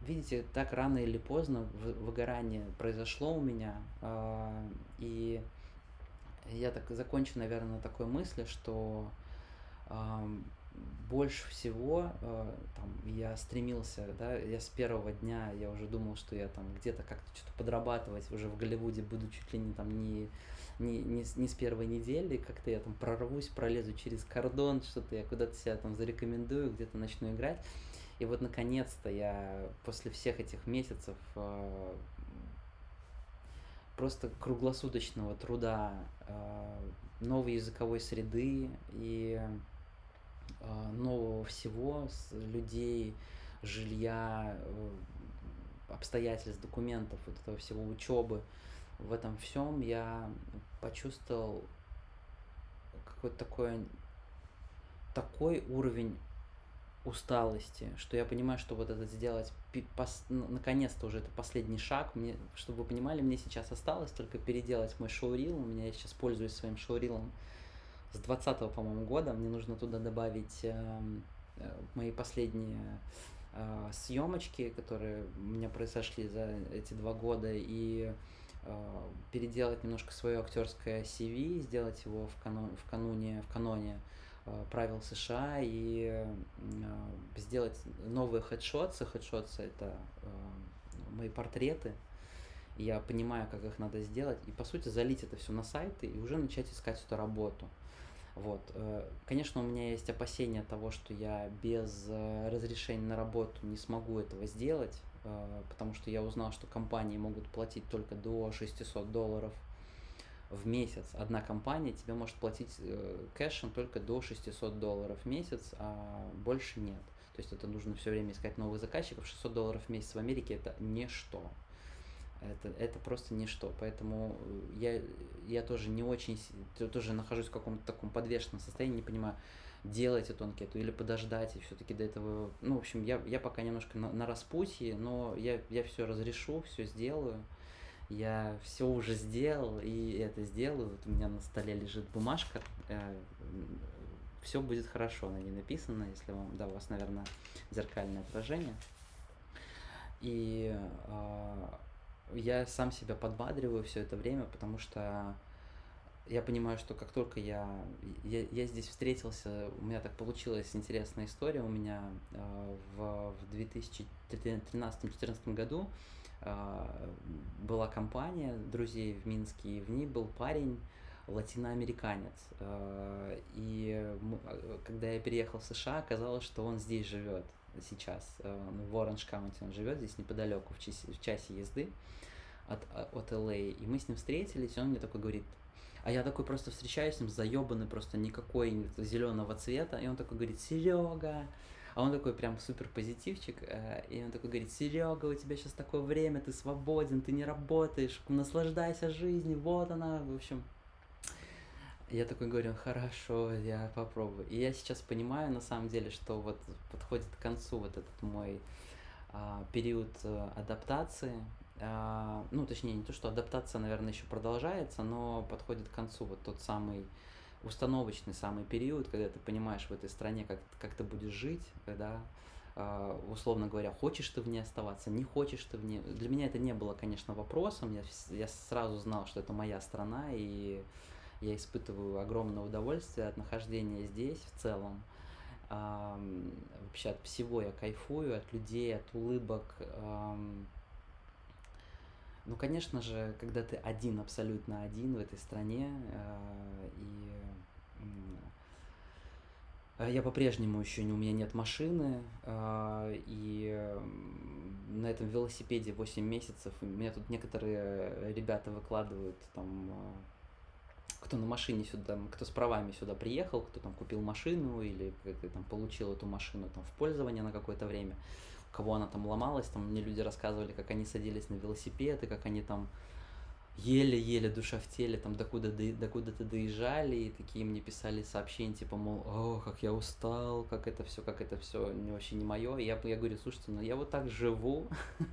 видите, так рано или поздно выгорание произошло у меня. А, и я так закончу, наверное, на такой мысли, что больше всего э, там, я стремился, да, я с первого дня, я уже думал, что я там где-то как-то что-то подрабатывать уже в Голливуде буду чуть ли не там не, не, не, не с первой недели, как-то я там прорвусь, пролезу через кордон, что-то я куда-то себя там зарекомендую, где-то начну играть. И вот наконец-то я после всех этих месяцев э, просто круглосуточного труда, э, новой языковой среды и нового всего, с людей, жилья, э, обстоятельств, документов, вот этого всего учебы. В этом всем я почувствовал какой-то такой, такой уровень усталости, что я понимаю, что вот это сделать, наконец-то уже это последний шаг. Мне, чтобы вы понимали, мне сейчас осталось только переделать мой шоурил. У меня я сейчас пользуюсь своим шоурилом с 20 по-моему, года. Мне нужно туда добавить эм, э, мои последние э, съемочки, которые у меня произошли за эти два года, и э, переделать немножко свое актерское CV, сделать его в, канон, в кануне, в каноне э, правил США и э, сделать новые хедшотсы. Хедшотсы это э, мои портреты. Я понимаю, как их надо сделать, и по сути залить это все на сайты и уже начать искать эту работу. Вот. Э, конечно, у меня есть опасения того, что я без э, разрешения на работу не смогу этого сделать, э, потому что я узнал, что компании могут платить только до 600 долларов в месяц. Одна компания тебе может платить кэшем только до 600 долларов в месяц, а больше нет. То есть это нужно все время искать новых заказчиков. 600 долларов в месяц в Америке это ничто это, это просто ничто. Поэтому я, я тоже не очень, тоже нахожусь в каком-то таком подвешенном состоянии, не понимаю, делать эту анкету или подождать, и все-таки до этого, ну, в общем, я, я пока немножко на, на распутье, но я, я все разрешу, все сделаю. Я все уже сделал, и это сделаю. Вот у меня на столе лежит бумажка. Э, все будет хорошо, на ней написано, если вам, да, у вас, наверное, зеркальное отражение. И э, я сам себя подбадриваю все это время, потому что я понимаю, что как только я, я, я здесь встретился, у меня так получилась интересная история. У меня э, в, в 2013-2014 году э, была компания друзей в Минске, и в ней был парень, латиноамериканец. Э, и когда я переехал в США, оказалось, что он здесь живет сейчас, э, в Оранж Каунти он живет, здесь неподалеку, в часе, в часе езды от, а, от LA. И мы с ним встретились, и он мне такой говорит, а я такой просто встречаюсь с ним, заебанный просто никакой зеленого цвета, и он такой говорит, Серега, а он такой прям супер позитивчик, э, и он такой говорит, Серега, у тебя сейчас такое время, ты свободен, ты не работаешь, наслаждайся жизнью, вот она, в общем. Я такой говорю, хорошо, я попробую. И я сейчас понимаю, на самом деле, что вот подходит к концу вот этот мой а, период а, адаптации, а, ну, точнее, не то, что адаптация, наверное, еще продолжается, но подходит к концу вот тот самый установочный самый период, когда ты понимаешь в этой стране, как, как ты будешь жить, когда, а, условно говоря, хочешь ты в ней оставаться, не хочешь ты в ней. Для меня это не было, конечно, вопросом, я, я сразу знал, что это моя страна, и я испытываю огромное удовольствие от нахождения здесь в целом. Вообще от всего я кайфую, от людей, от улыбок, ну, конечно же, когда ты один, абсолютно один в этой стране, э, и э, я по-прежнему еще не, у меня нет машины, э, и на этом велосипеде 8 месяцев, у меня тут некоторые ребята выкладывают там кто на машине сюда, кто с правами сюда приехал, кто там купил машину или там получил эту машину там в пользование на какое-то время кого она там ломалась, там мне люди рассказывали, как они садились на велосипед, и как они там еле-еле душа в теле, там докуда, до, докуда-то доезжали, и такие мне писали сообщения, типа, мол, о, как я устал, как это все, как это все вообще не мое. И я, я говорю, слушайте, ну я вот так живу, *laughs*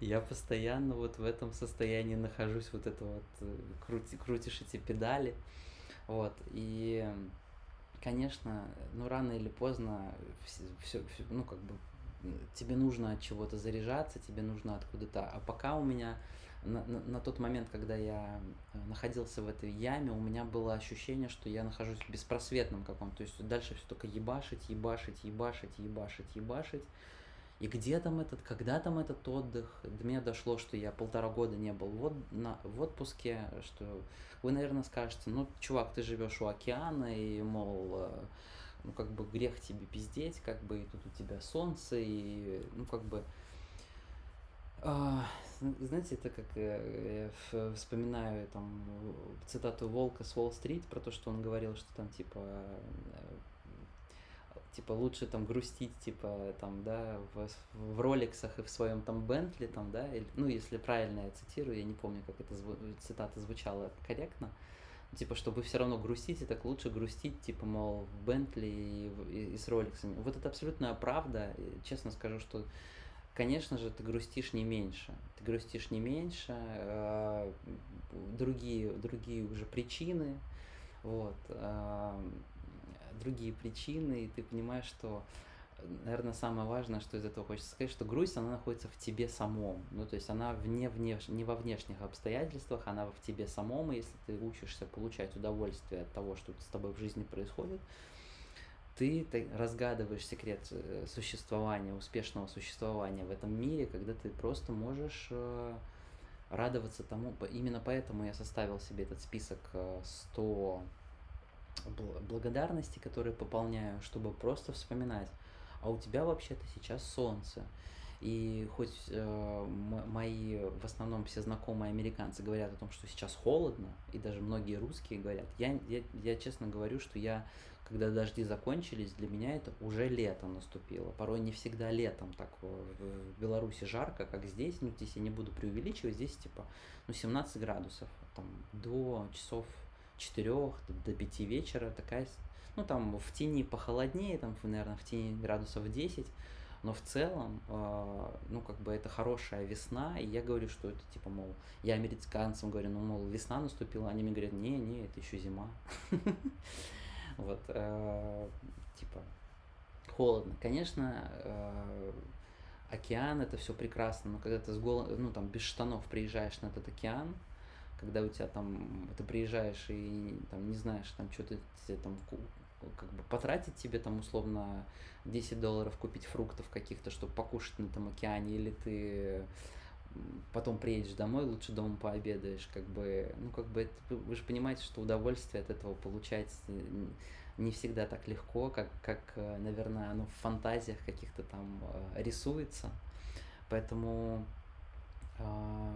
Я постоянно вот в этом состоянии нахожусь, вот это вот, э, крути крутишь эти педали. Вот, и, конечно, ну, рано или поздно вс всё всё ну, как бы, тебе нужно от чего-то заряжаться, тебе нужно откуда-то а пока у меня на на на тот момент, когда я, э, находился в этой яме, у меня было ощущение, что я нахожусь в беспросветном каком-то, то есть дальше всё только ебашить, ебашить, ебашить, ебашить, ебашить. И где там этот, когда там этот отдых? До меня дошло, что я полтора года не был в на в отпуске, что вы, наверно, скажете: "Ну, чувак, ты живешь у океана, и, мол, э, ну, как бы грех тебе пиздеть, как бы, и тут у тебя солнце, и, ну, как бы" А, зн знаете, это как, э, я вспоминаю там цитату Волка с Уолл-стрит про то, что он говорил, что там типа, э, типа лучше там грустить, типа там, да, в в "Ролексах" и в своем там "Бентли", там, да, или, ну, если правильно я цитирую, я не помню, как эта зву цитата звучала корректно. Типа, чтобы всё равно грустить, и так лучше грустить, типа, мол, в "Бентли" и в и с "Ролексами". Вот это абсолютная правда. И честно скажу, что, конечно же, ты грустишь не меньше. Ты грустишь не меньше, а, другие другие уже причины, вот, ам, другие причины, и ты понимаешь, что, наверно, самое важное, что из этого хочется сказать, что грусть, она находится в тебе самом. Ну, то есть она вне внеш не во внешних обстоятельствах, она в тебе самом. И если ты учишься получать удовольствие от того, что с тобой в жизни происходит, ты ты разгадываешь секрет, э, существования, успешного существования в этом мире, когда ты просто можешь, э, радоваться тому. Именно поэтому я составил себе этот список, э, 100 бл благодарностей, которые пополняю, чтобы просто вспоминать: а у тебя вообще-то сейчас солнце. И хоть, э, мои, в основном, все знакомые американцы говорят о том, что сейчас холодно, и даже многие русские говорят, я я я честно говорю, что я, когда дожди закончились, для меня это уже лето наступило. Порой не всегда летом так в в Беларуси жарко, как здесь. Ну, здесь я не буду преувеличивать, здесь типа, ну, 17 градусов, там до часов 4, до 5 вечера такая ну, там в тени похолоднее, там, в наверно, в тени градусов 10, но в целом, а, ну, как бы это хорошая весна. И я говорю, что это типа, мол, я американцам говорю: "Ну, мол, весна наступила". Они мне говорят: "Не, не, это еще зима". *laughs* Вот, а, типа холодно. Конечно, а, океан- это всё прекрасно, но когда ты с гола ну, там, без штанов приезжаешь на этот океан, когда у тя там ты приезжаешь и там не знаешь, там чё-то те там как бы потратить тебе там условно 10 долларов, купить фруктов каких-то, чтоб покушать на этом океане, или ты, потом приедешь домой, лучше дома пообедаешь. Как бы, ну, как бы это вы же понимаете, что удовольствие от этого получать не всегда так легко, как как, э, наверно, оно в фантазиях каких-то там, э, рисуется. Поэтому, а,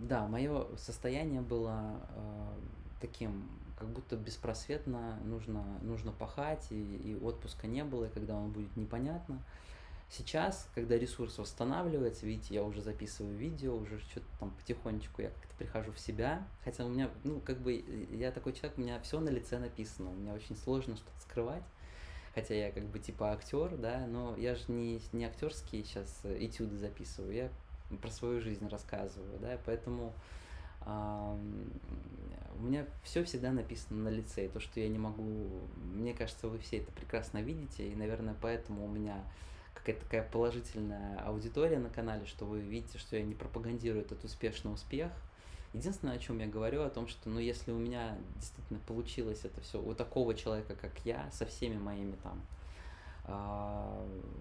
да, моё состояние было, а, таким, как будто беспросветно нужно нужно пахать, и и отпуска не было, и когда он будет, непонятно. Сейчас, когда ресурс восстанавливается, видите, я уже записываю видео, уже чё-то там потихонечку я как-то прихожу в себя. Хотя у меня, ну, как бы, э, я такой человек, у меня всё на лице написано, у меня очень сложно что-то скрывать. Хотя я как бы типа актёр, да, но я ж не не актёрские щас этюды записываю, я про свою жизнь рассказываю, да. Поэтому, у меня всё всегда написано на лице. И то, что я не могу мне кажется, вы все это прекрасно видите, и, наверное, поэтому у меня какая-то такая положительная аудитория на канале, что вы видите, что я не пропагандирую этот успешный успех. Единственное, о чём я говорю, о том, что, ну, если у меня действительно получилось это всё у такого человека, как я, со всеми моими там,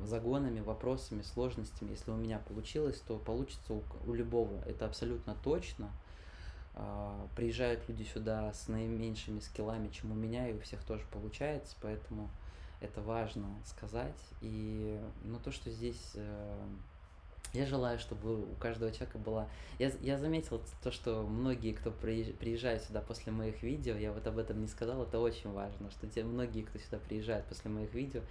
загонами, вопросами, сложностями, если у меня получилось, то получится у у любого. Это абсолютно точно. А, приезжают люди сюда с наименьшими скиллами, чем у меня, и у всех тоже получается, поэтому это важно сказать. И, ну, то, что здесь, э, я желаю, чтобы у каждого человека была я я заметил то, что многие, кто приезж приезжают сюда после моих видео, я вот об этом не сказал, это очень важно, что те многие, кто сюда приезжает после моих видео,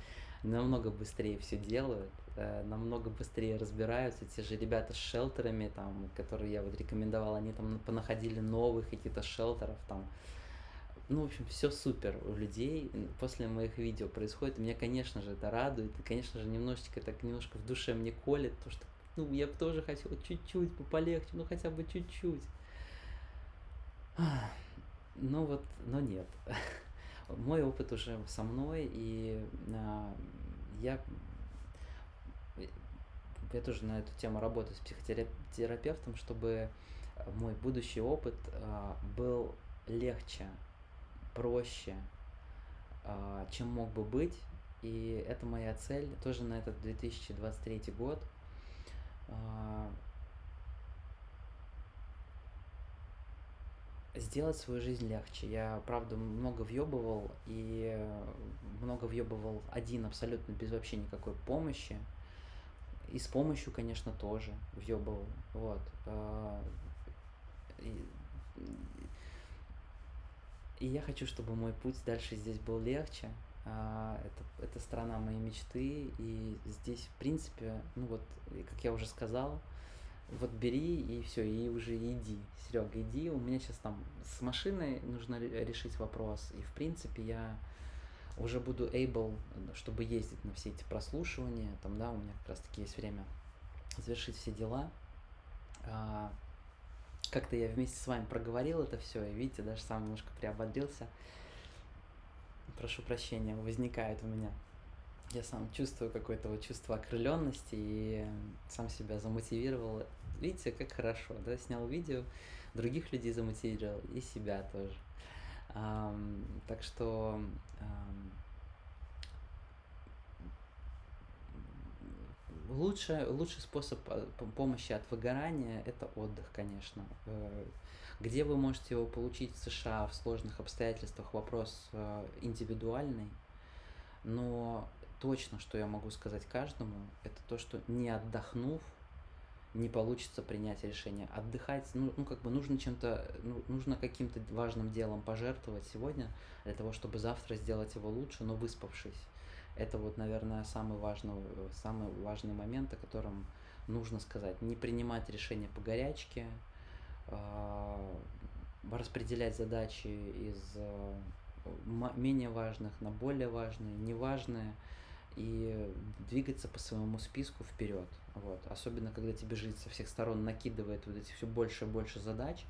намного быстрее всё делают, э, намного быстрее разбираются. Те же ребята с шелтерами, там, которые я вот рекомендовал, они там понаходили новых каких-то шелтеров там. Ну, в общем, всё супер у людей, после моих видео происходит. Меня, конечно же, это радует, и, конечно же, немножечко так, немножко в душе мне колет то, что ну, я бы тоже хотел чуть-чуть полегче, ну, хотя бы чуть-чуть. Ну вот, но нет. *laughs* Мой опыт уже со мной, и а, я, я тоже на эту тему работаю с психотерапевтом, чтобы мой будущий опыт а, был легче, проще, а, чем мог бы быть. И это моя цель тоже на этот 2023 год. А, сделать свою жизнь легче. Я, правда, много въебывал, и много въебывал один абсолютно без вообще никакой помощи. И с помощью, конечно, тоже въебывал. Вот. И, и я хочу, чтобы мой путь дальше здесь был легче. А, это, это страна моей мечты, и здесь, в принципе, ну вот, как я уже сказал, вот бери и все, и уже иди, Серега, иди. У меня сейчас там с машиной нужно решить вопрос, и в принципе я уже буду able, чтобы ездить на все эти прослушивания, там, да, у меня как раз таки есть время завершить все дела. А, как-то я вместе с вами проговорил это все, и видите, даже сам немножко приободрился. Прошу прощения, возникает у меня. Я сам чувствую какое-то вот чувство окрыленности и сам себя замотивировал. Видите, как хорошо, да, снял видео, других людей замотивировал и себя тоже. Um, так что um, лучший, лучший способ э, помощи от выгорания – это отдых, конечно. Э, где вы можете его получить в США в сложных обстоятельствах, вопрос э, индивидуальный, но точно, что я могу сказать каждому, это то, что не отдохнув, не получится принять решение. Отдыхать, ну, ну как бы нужно чем-то, ну, нужно каким-то важным делом пожертвовать сегодня для того, чтобы завтра сделать его лучше, но выспавшись. Это вот, наверное, самый важный, самый важный момент, о котором нужно сказать. Не принимать решения по горячке, э, распределять задачи из э, менее важных на более важные, неважные и двигаться по своему списку вперед. Вот. Особенно, когда тебе жизнь со всех сторон накидывает вот эти все больше и больше задач,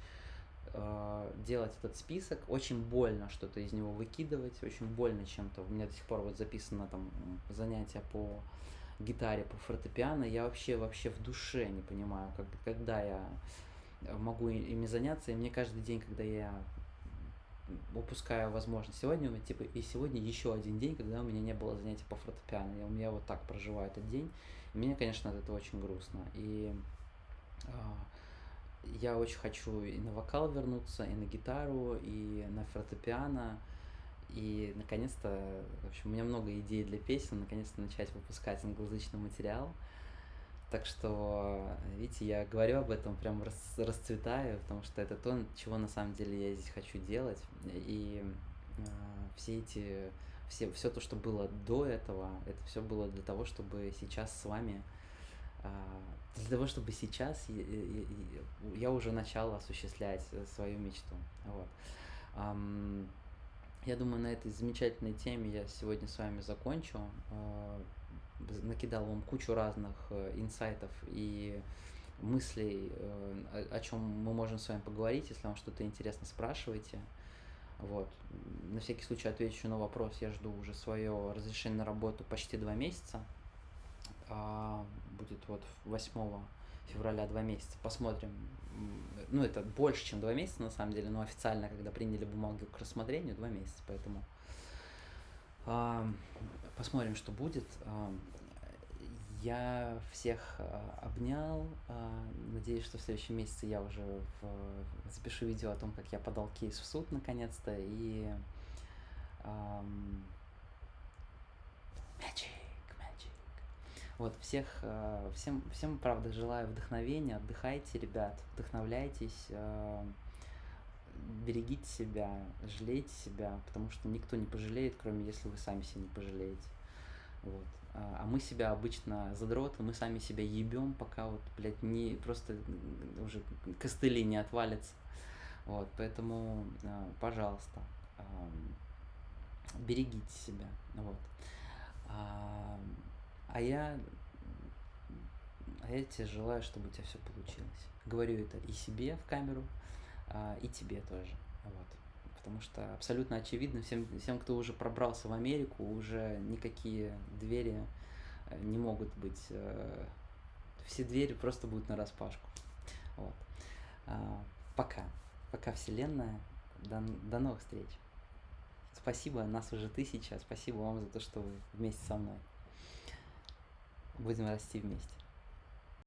э, делать этот список, очень больно что-то из него выкидывать, очень больно чем-то. У меня до сих пор вот записано там занятия по гитаре, по фортепиано, я вообще вообще в душе не понимаю, как, когда я могу ими заняться, и мне каждый день, когда я упускаю возможность. Сегодня у меня типа и сегодня еще один день, когда у меня не было занятий по фортепиано. Я, у меня вот так проживаю этот день. И мне, конечно, от этого очень грустно. И э, я очень хочу и на вокал вернуться, и на гитару, и на фортепиано. И наконец-то, в общем, у меня много идей для песен, наконец-то начать выпускать англоязычный материал. Так что, видите, я говорю об этом, прям расцветаю, потому что это то, чего на самом деле я здесь хочу делать. И э, все эти, все, все то, что было до этого, это все было для того, чтобы сейчас с вами, э, для того, чтобы сейчас я, я, я уже начал осуществлять свою мечту. Вот. Um, я думаю, на этой замечательной теме я сегодня с вами закончу. Накидал вам кучу разных э, инсайтов и мыслей, э, о, чем мы можем с вами поговорить. Если вам что-то интересно, спрашивайте. Вот. На всякий случай отвечу на вопрос. Я жду уже свое разрешение на работу почти два месяца. А, будет вот 8 февраля два месяца. Посмотрим. Ну, это больше, чем два месяца, на самом деле, но официально, когда приняли бумагу к рассмотрению, два месяца. Поэтому а, посмотрим, что будет. А, я всех а, обнял. Надеюсь, что в следующем месяце я уже в... запишу видео о том, как я подал кейс в суд наконец-то. И Magic, magic. Вот, всех, всем, всем, правда, желаю вдохновения, отдыхайте, ребят, вдохновляйтесь, берегите себя, жалейте себя, потому что никто не пожалеет, кроме если вы сами себя не пожалеете. Вот. А, а мы себя обычно задроты, мы сами себя ебем, пока вот, блядь, не просто уже костыли не отвалятся. Вот, поэтому, а, пожалуйста, берегите себя. Вот. А, а я А я тебе желаю, чтобы у тебя все получилось. Говорю это и себе в камеру, и тебе тоже. Вот. Потому что абсолютно очевидно всем, всем, кто уже пробрался в Америку, уже никакие двери э, не могут быть... Э, все двери просто будут на распашку. Вот. А, пока. Пока, Вселенная. До, до новых встреч. Спасибо, нас уже тысяча. Спасибо вам за то, что вы вместе со мной. Будем расти вместе.